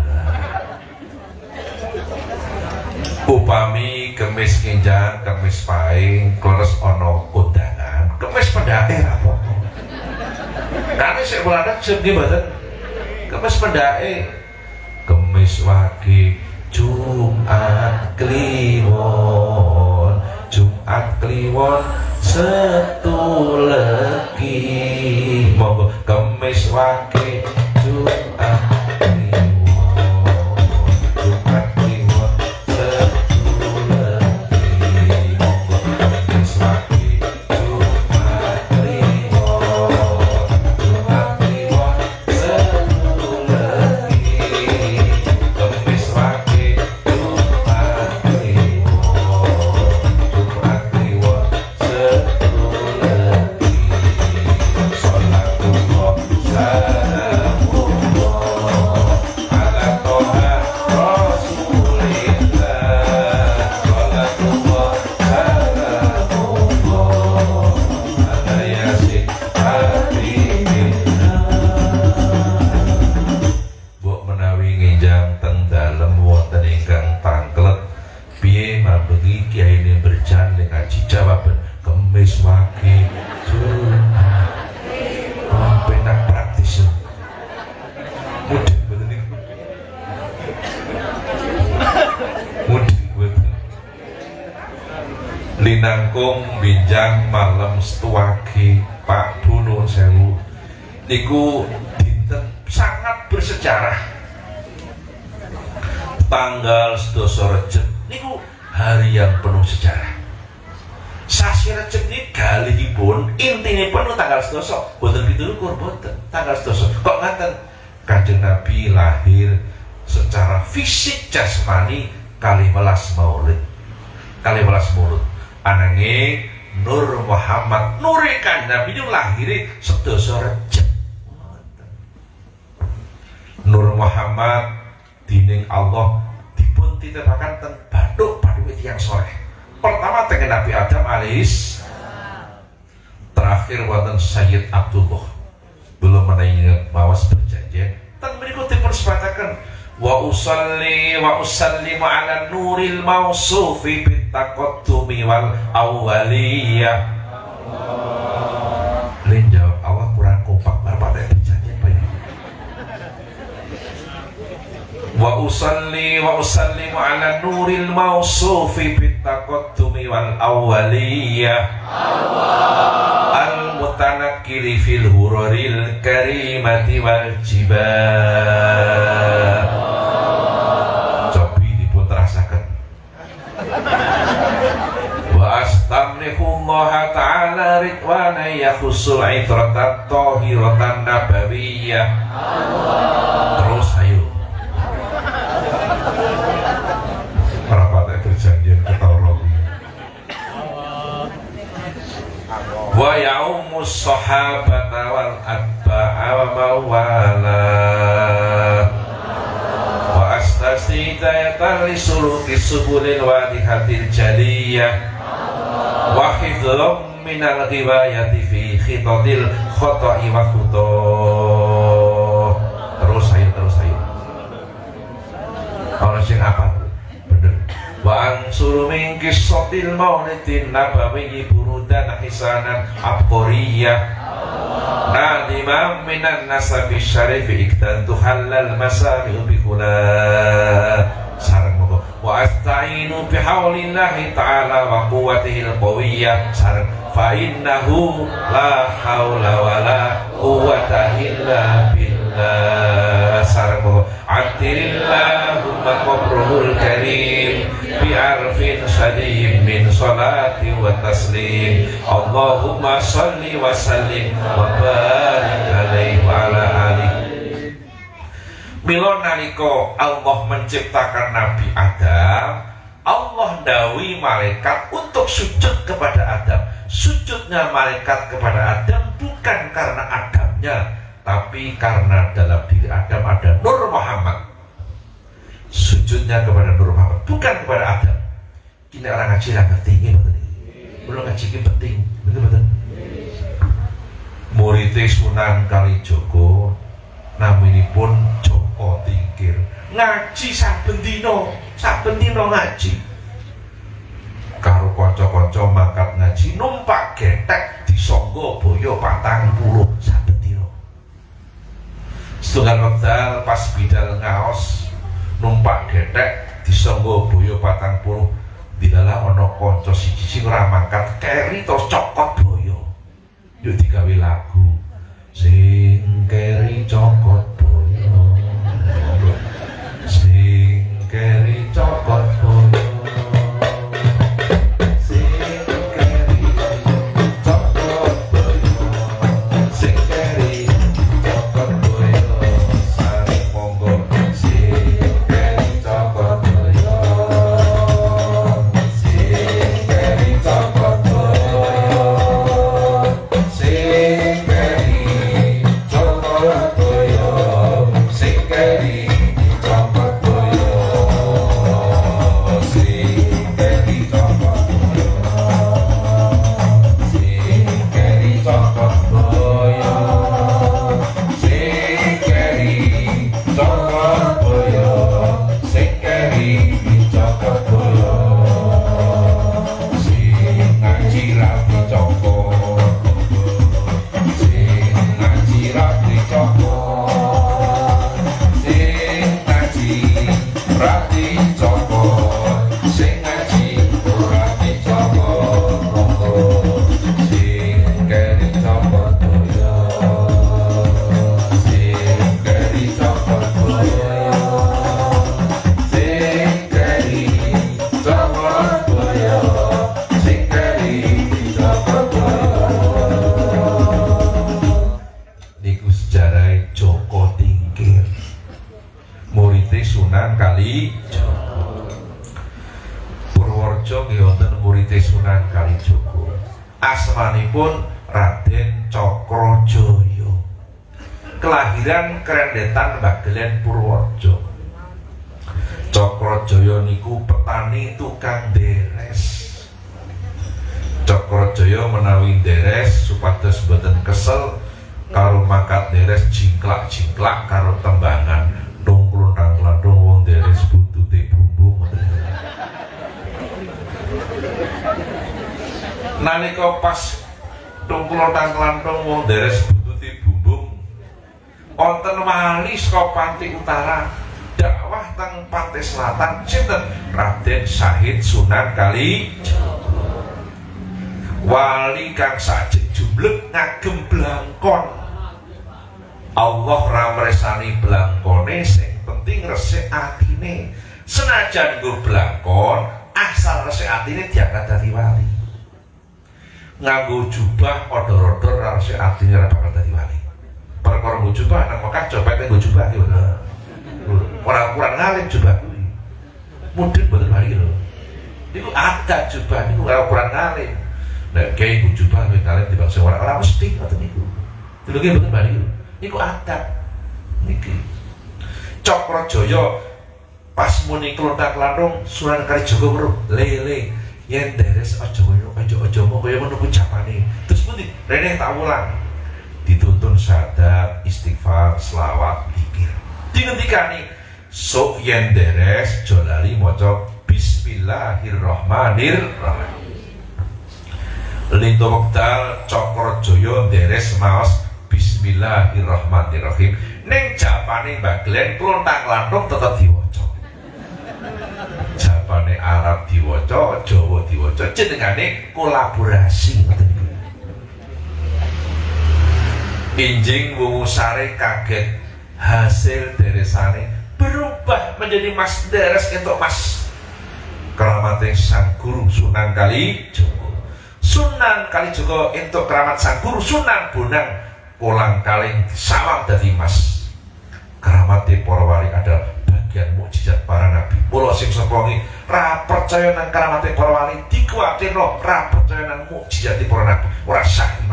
Upami kemis kinjang kemis paing kleres ono undangan kemis pendake apa kami sik jem nggih mboten kemis pendake kemis wagi Jumat Kliwon Jumat Kliwon setu legi monggo kemis wagi wage oh, penak praktis ya. Mudeng betul nih mudeng betul. Linangkung binjang malam setuwage Pak Dono Sewu. Niku dinten sangat bersejarah. Tanggal sedoso Recep niku hari yang penuh sejarah sasi Recep ini galihipun intine penuh tanggal sedoso boten gitu lukur boten. Tanggal sedoso kok ngaten? Kanjeng Nabi lahir secara fisik jasmani kali welas maulid. Kali welas maulid ananging Nur Muhammad nurikan Nabi itu lahir sedoso Recep. Nur Muhammad dining Allah dipun titepakan ten baduk baduk yang soleh pertama dengan Nabi Adam alis terakhir wonten Sayyid Abdullah belum menanya mawas berjanji dan berikut dipun sebatakan wa usalli wa usallimu ala nuril mausufi bitaqaddumi wal awwaliyah. Lin wa usalli wa usallimu ala nuril mausufi bitaqaddumi wal awwaliyah. Al mutanakkili fil hururil karimati wal jibal. Cobi dipun terasaken wa astamlihu Allah ta'ala ridwana yakhusul itratan tahiratan nabawiyah. Terus ayo wa yaumus sahabata wal atba'a wa mawala. Wa astasi hidayatan li suluki subulil wadihatil jaliyah. Wa hifdhum minal ghibayati fi khitadil khoto'i wa khutoh. Terus ayo terus ayo. Orang sing apa bener wa ansuru min qissatil maulidin nabawiyyi burudan hisanan abqariyah nadimam minan nasabi syarifi iktantu halal masami bikula sarang moga wa asta'inu bihaulillahi ta'ala wa quwwatihi al-qawiyyah sarang fa innahu la haula wa la quwwata illa billah sarang moga atirillahumma qabruhul karim bi'arfin sadiyim min salati wa taslim. Allahumma salli wa sallim wa barik alaihi wa ala alihi. Milo naliko Allah menciptakan Nabi Adam Allah dawi malaikat untuk sujud kepada Adam. Sujudnya malaikat kepada Adam bukan karena Adamnya Tapi karena dalam diri Adam ada Nur Muhammad. Sujudnya kepada Nur Muhammad Bukan kepada Adam. Ini orang ngaji lah ngerti ini Belum ngaji ini penting Betul betul? Muridnya Sunan Kalijogo Naminipun Joko Tingkir. Ngaji saben dino saben dino ngaji. Karo kanca-kanca mangkat ngaji numpak getek disangga boyo patang puluh. Saben setunggal wekdal pas bidal ngaos numpak getek disangga boyo patang puluh. Dilalah ana kanca siji sing ora mangkat keri cokot boyo. Yuk digawe lagu. Sing keri cokot boyo. Sing keri cokot boyo Panti Utara dakwah teng Pantai Selatan sinten? Raden Syahid Sunan Kali wali kang sajek jumlek ngagem blangkon. Allah ramresani blangkone sing penting resik atine. Senajan gue blangkon asal resik atine diangkat dari wali. Nganggo jubah odor-odor resik atine ora dadi wali perkara nggo jubah nang Mekah coba nggo jubah iki bener ora kurang ngalim jubah kuwi. Mudhun boten wali lho. Iku ada jubah niku ora kurang ngalim nek kiai nggo jubah luwih ngalim dibanding ora ora mesti ngoten niku. Dulu ki boten wali lho. Niku adat. Niki. Cokro Joyo pas muni kelontak lanung Sunan Kalijaga weruh. Lele yen deres aja aja aja mau kaya ku japane. Terus pundi? Rene tak ulang dituntun syahadat istighfar selawat dikir dingendikani sok yen deres jolali maca bismillahirrahmanirrahim. Lintu wekdal Cokro Joyo deres maos Bismillahirrahmanirrahim. Neng japane Mbak Glenn klontang lantung tetep diwaca. Japane Arab diwaca Jawa diwaca jenengane kolaborasi Injing sare kaget. Hasil deresane berubah menjadi mas deres untuk mas. Keramatnya sang guru Sunan Kali Joko. Sunan Kali Joko untuk keramat sang guru Sunan Bonang. Kolang kaling salam dari mas. Karamati para wali adalah bagian mukjizat para nabi. Mula sing sepongi ra percaya nang karamati para wali dikuatirno ra percaya nang mukjizat para nabi. Ora sah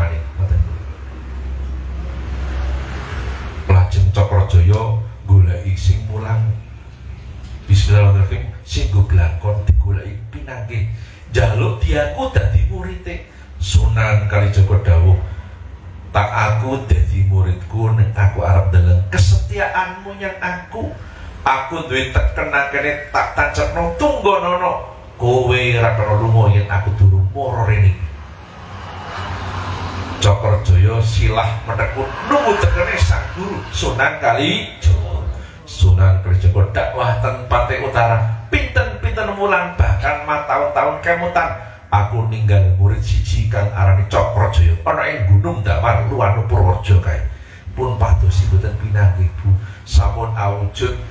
lajeng Cokrojoyo goleki sing mulang. Bismillahirrahmanirrahim. Sing go blangkon digoleki pinangke jaluk diaku dadi murite Sunan Kalijaga dawuh tak aku jadi muridku neng aku arab dengan kesetiaanmu yang aku. Aku duit terkena kene tak no tunggu nono. Kowe rakono lumo yang aku dulu moro ini Cokor Joyo silah menekun nunggu terkene sang guru Sunan Kali Sunan Kalijogo dakwah tempat utara. Pinten-pinten mulan bahkan ma tahun-tahun kemutan. Aku ninggal murid siji kang arani Cokrojoyo ana ing Gunung Damar Luwanu Purworejo kae. Pun pados boten pinanggih Bu sampun awujud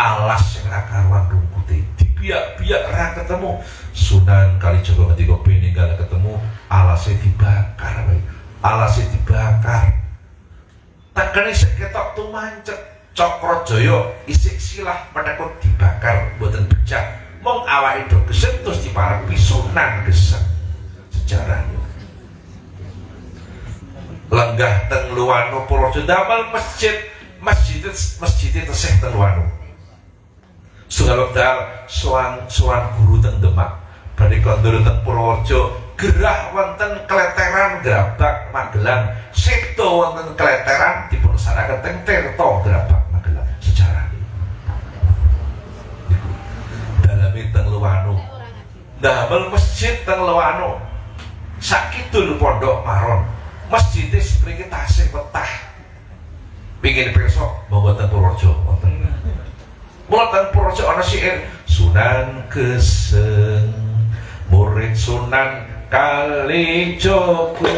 alas sing ra karuan rungkute. Dibiak-biak ra ketemu. Sunan Kalijaga ketika peninggal ketemu? Alasnya dibakar alasnya dibakar. Tekene seketok tumancet Cokrojoyo isik silah menekut dibakar boten becak mong awake do gesek terus diparepi sunan gesek. Sejarahnya lenggah teng luwano Purworejo damel masjid masjid masjid tesih teng luwano. Sungai wekdal soan soan guru teng Demak. Badhe kondur teng Purworejo gerah wonten kleteran Grabak Magelang. Seto wonten kleteran dipun saraken teng Tirto Grabak teng Lewano. Damel masjid teng Lewano. Sakidul pondok maron masjid mriki tasih petah pingin besok monggo teng Purworejo wonten. Mula teng Purworejo Sunan Keseng murid Sunan kali Choco.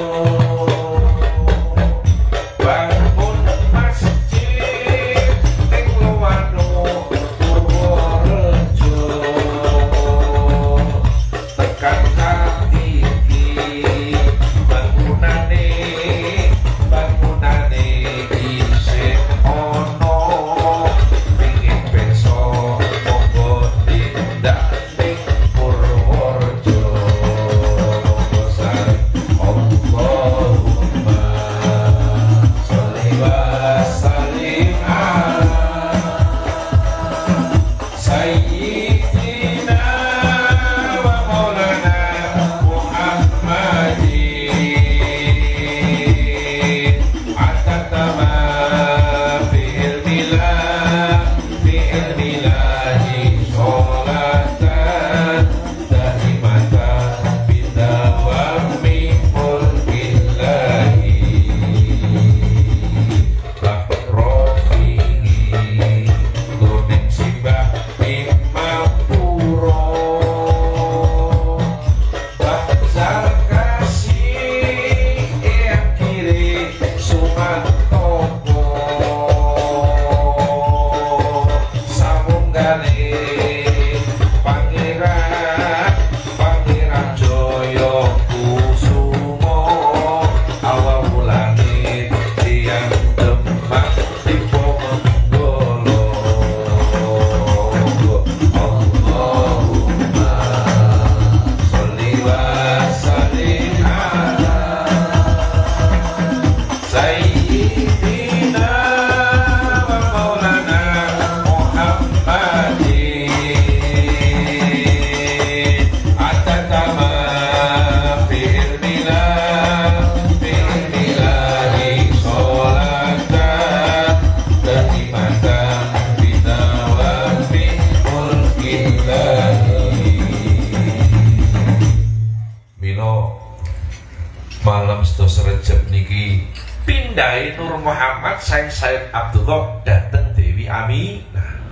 Pindai Nur Muhammad Said Said Abdullah dateng Dewi Aminah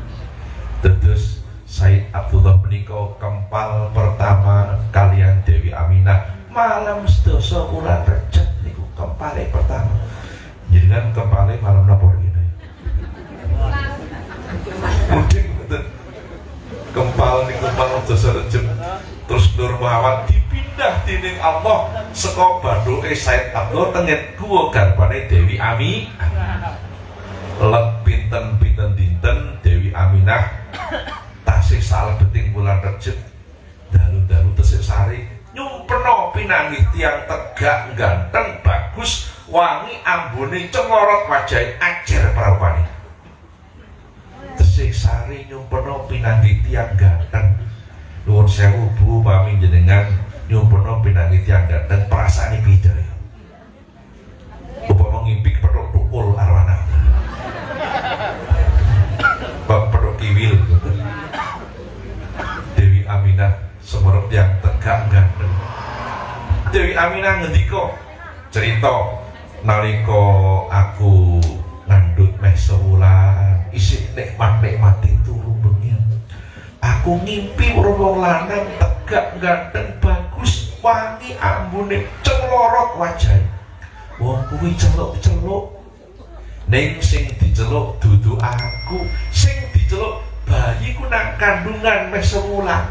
terus Said Abdullah menikah kempal pertama kalian Dewi Aminah malam sedoso bulan Rejab niku kempale pertama. Jadi kan kempale malam napa gitu muding kempal niku malam sedoso terus Nur Muhammad dipindah dining Allah. Saka badoke Said Abdul tengen gua garbane Dewi Ami. Let pinten-pinten dinten Dewi Aminah. Tasih salah beting bulan Rejab dalu-dalu tesik sari. Nyumpeno pinangi tiang tegak ganteng bagus. Wangi ambune cengorot wajah ajar perawani tesik sari nyumpeno pinangi tiang ganteng. Nuwun sewu Bu pami jenengan nyumpono pinangi tiang ganteng perasaan beda ya. Upama ngimpi petuk tukul arwana. Petuk kiwil. Dewi Aminah semerep yang tegak ganteng Dewi Aminah ngendiko cerita naliko aku ngandut meh sewulan isi nikmat nikmat itu aku ngimpi wong lanang tegak ganteng bagus wangi ambune celorot wajah wong kuwi celuk-celuk. Ning sing diceluk dudu aku sing diceluk bayiku nang kandungan meh semulan.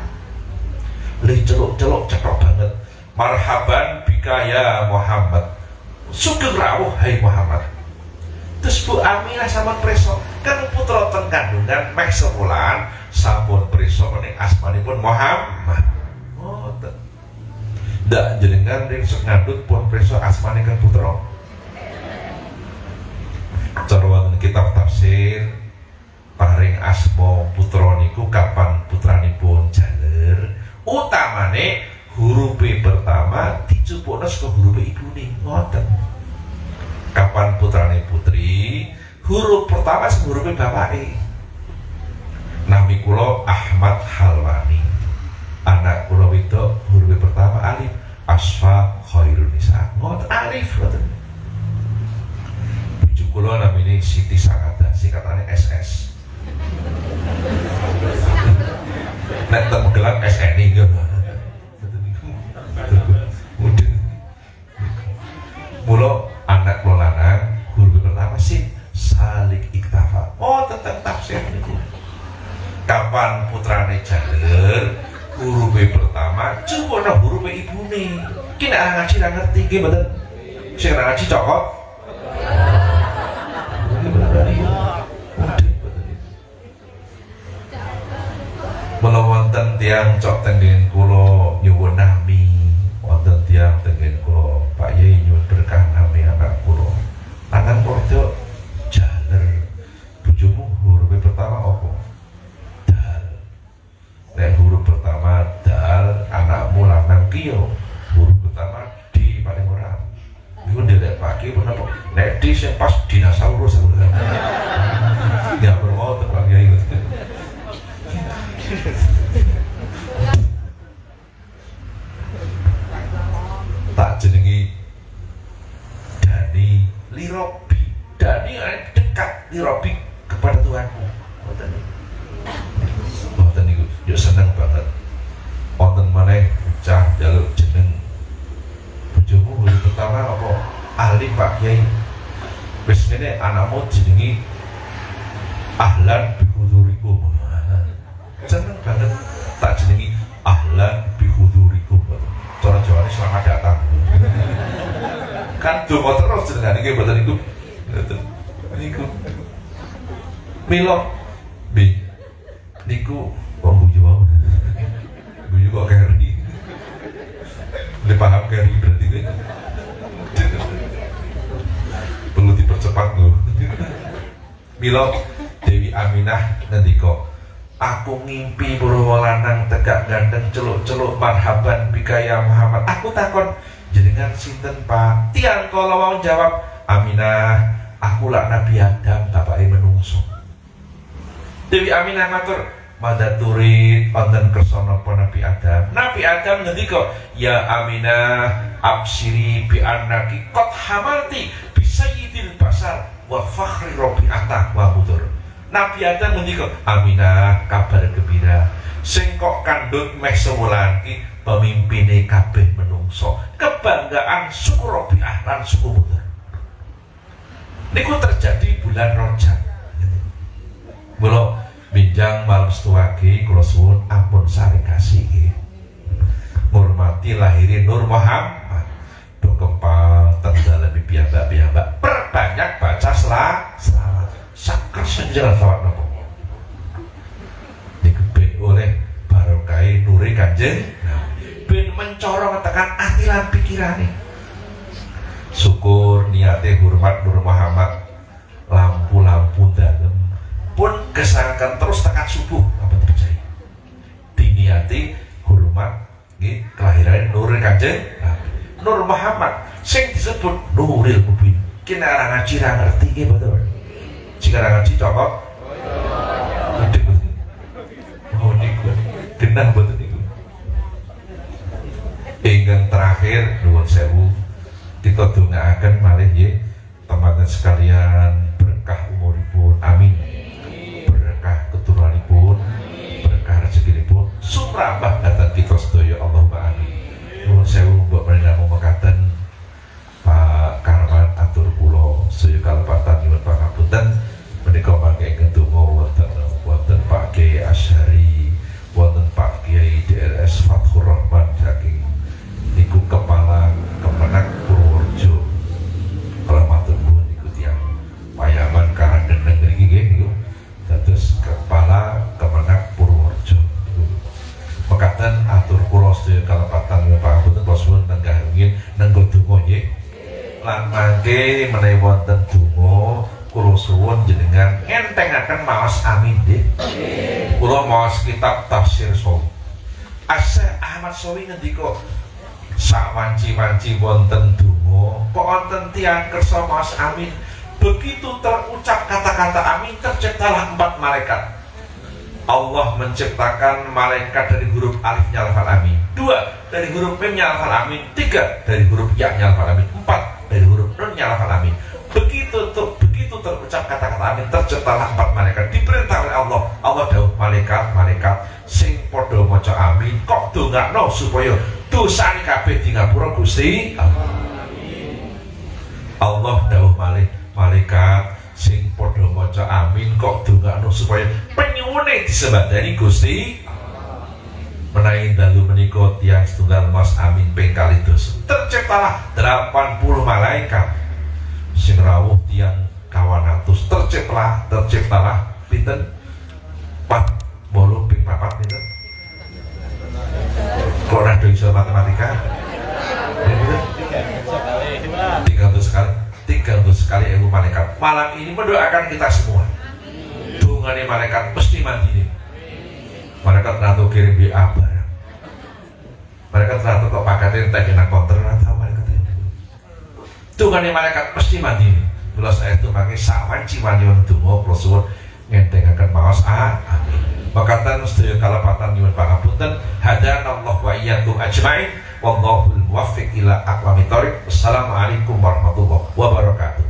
Le celuk-celuk cetok banget. Marhaban bikaya Muhammad. Sugeng rawuh hai Muhammad terus Bu Aminah sama Preso kan putra teng kandungan meh semulan sampun preso ning asmanipun Muhammad. Oh, ndak jenengan ring sok ngadut pun preso asmane kan putra. Cara kitab tafsir paring asma putra niku kapan putranipun jaler? Utamane huruf pertama dicupukno saka huruf ibune. Ngoten kapan putrane putri huruf pertama sing huruf bapake. Nami kulo Ahmad Halwani. Anak kulo itu huruf pertama alif. Asfa Khairul Nisa. Ngot alif ngoten. Kulo namanya Siti Sakata Singkatannya SS Nek temu gelang SNI gitu Mulo anak kulo lanang huruf pertama sih? Salik iktafa oh tentang tafsir. Kapan putrane jaler huruf pertama cuma no huruf ibune. Kini orang ngaji nggak ngerti gimana sing ngaji cokok. Mula wonten tiang cok tenggen kulo nyuwun nami. Wonten tiang tenggen kulo Pak Yai nyuwun berkah nami anak kulo tangan porto jaler bujumu huruf pertama opo Nek huruf pertama dal kio huruf pertama di paling ora iku ndelek pagi pun apa? Nek di sing pas dinosaurus. Nggak bermau Pak Kiai tak jenengi Dani Lirobi. Dani dekat Lirobi kepada Tuhanku. Yo seneng banget. Wonten maneh cah jaluk jeneng. Bojomu hulu pertama apa? Ahli Pak Kiai. Ngene anakmu jenengi ahlan bihudurikum seneng banget. Tak jenengi ahlan bihudurikum cara Jawa ini selamat datang. Kan donga terus jenengan iki mboten niku. Niku. Milo bi niku Wong buju mau. Buju kok carry. Udah paham carry berarti gue. Perlu dipercepat loh. Milo Dewi Aminah kok Aku ngimpi buru lanang tegak ganteng celuk-celuk marhaban bikaya Muhammad. Aku takon jenengan sinten Pak? Tiang kalau mau jawab Aminah, aku lah Nabi Adam bapak menungso. Dewi Aminah matur, Mada turid wonten kersa napa Nabi Adam. Nabi Adam ngendika, "Ya Aminah, absiri bi annaki qad hamalti bi sayyidil basar wa fakhri atak wa budur." Nabi Adam ngendika, "Aminah, kabar gembira. Sing kok kandhut meh sewulan kabeh menungso. Kebanggaan suku Rabi'ah lan suku budur." Niku terjadi bulan Rajab. Mula Binjang malam setuaki kula suwun ampun sari kasih. Hormati lahirin Nur Muhammad. Do kempal tenda lebih biamba biamba Perbanyak baca selawat Sakar senjata selawat nopo. Oleh barokai nuri kanjeng. Ben mencorong tekan hati lan pikirane. Syukur niatnya hormat Nur Muhammad. Lampu-lampu dalam pun kesangkan terus tekan subuh. Apa terjadi? Diniati hormat ini kelahiran Nur Kanjeng. Nur Muhammad sing disebut Nuril Mubin. Kena orang ngaji ra ngerti ini betul jika orang ngaji cokok. Oh niku. Genah betul niku. Ingin terakhir nuwun sewu. Kita akan malih ya teman-teman sekalian berkah umuripun. Amin keturunanipun berkah rezekinipun sumrambah datang kita sedaya Allahumma amin nuwun sewu mbok menamung mekaten Pak Karman atur kula sedaya kalepatan nyuwun pangapunten menika mangke donga wonten wonten Pak Kiai Asyari sedaya kalepatan pangapunten kula suwun tenggah rumiyin nenggo donga nggih lan mangke menawi wonten donga kula suwun jenengan entengaken maos amin nggih kula maos kitab tafsir sawi Asa Ahmad Sawi ngendika sak wanci-wanci wonten donga kok wonten tiyang kersa maos amin? Begitu terucap kata-kata amin terciptalah empat malaikat Allah menciptakan malaikat dari huruf alifnya lafal amin. Dua dari huruf mimnya lafal amin. Tiga dari huruf ya-nya lafal amin. Empat dari huruf nunnya lafal amin. Begitu ter, begitu terucap kata-kata amin terciptalah empat malaikat. Diperintah oleh Allah. Allah dawuh malaikat malaikat sing podo maca amin kok no supaya dosane kabeh di ngapura Gusti Allah dawuh malaikat sing podo maca amin kok dongakno supaya disebat disembadani Gusti? Menawi dalu menikot yang setunggal mas amin ping kalidos terciptalah 80 malaikat. Sing rawuh tiang kawan atus. Terciptalah terciptalah pinten? Pat bolu ping papat pinten? Kok ora iso matematika? Tiga ratus kali. 300 kali ibu malaikat malam ini mendoakan kita semua dungani malaikat pasti mandi ini. malaikat ratu kirim di apa malaikat ratu kok pakatin tak enak konter atau malaikat ini dungani malaikat pasti mandi ini. Belas saya itu pakai sawan ciwanyon dungo prosesor ngentengakan maos a ah, amin ah. makatan sedaya kalapatan nyuwun pangapunten hadana Allah wa iyyakum ajmain. Wallahul muwaffiq ila aqwamit thoriq assalamualaikum warahmatullahi wabarakatuh.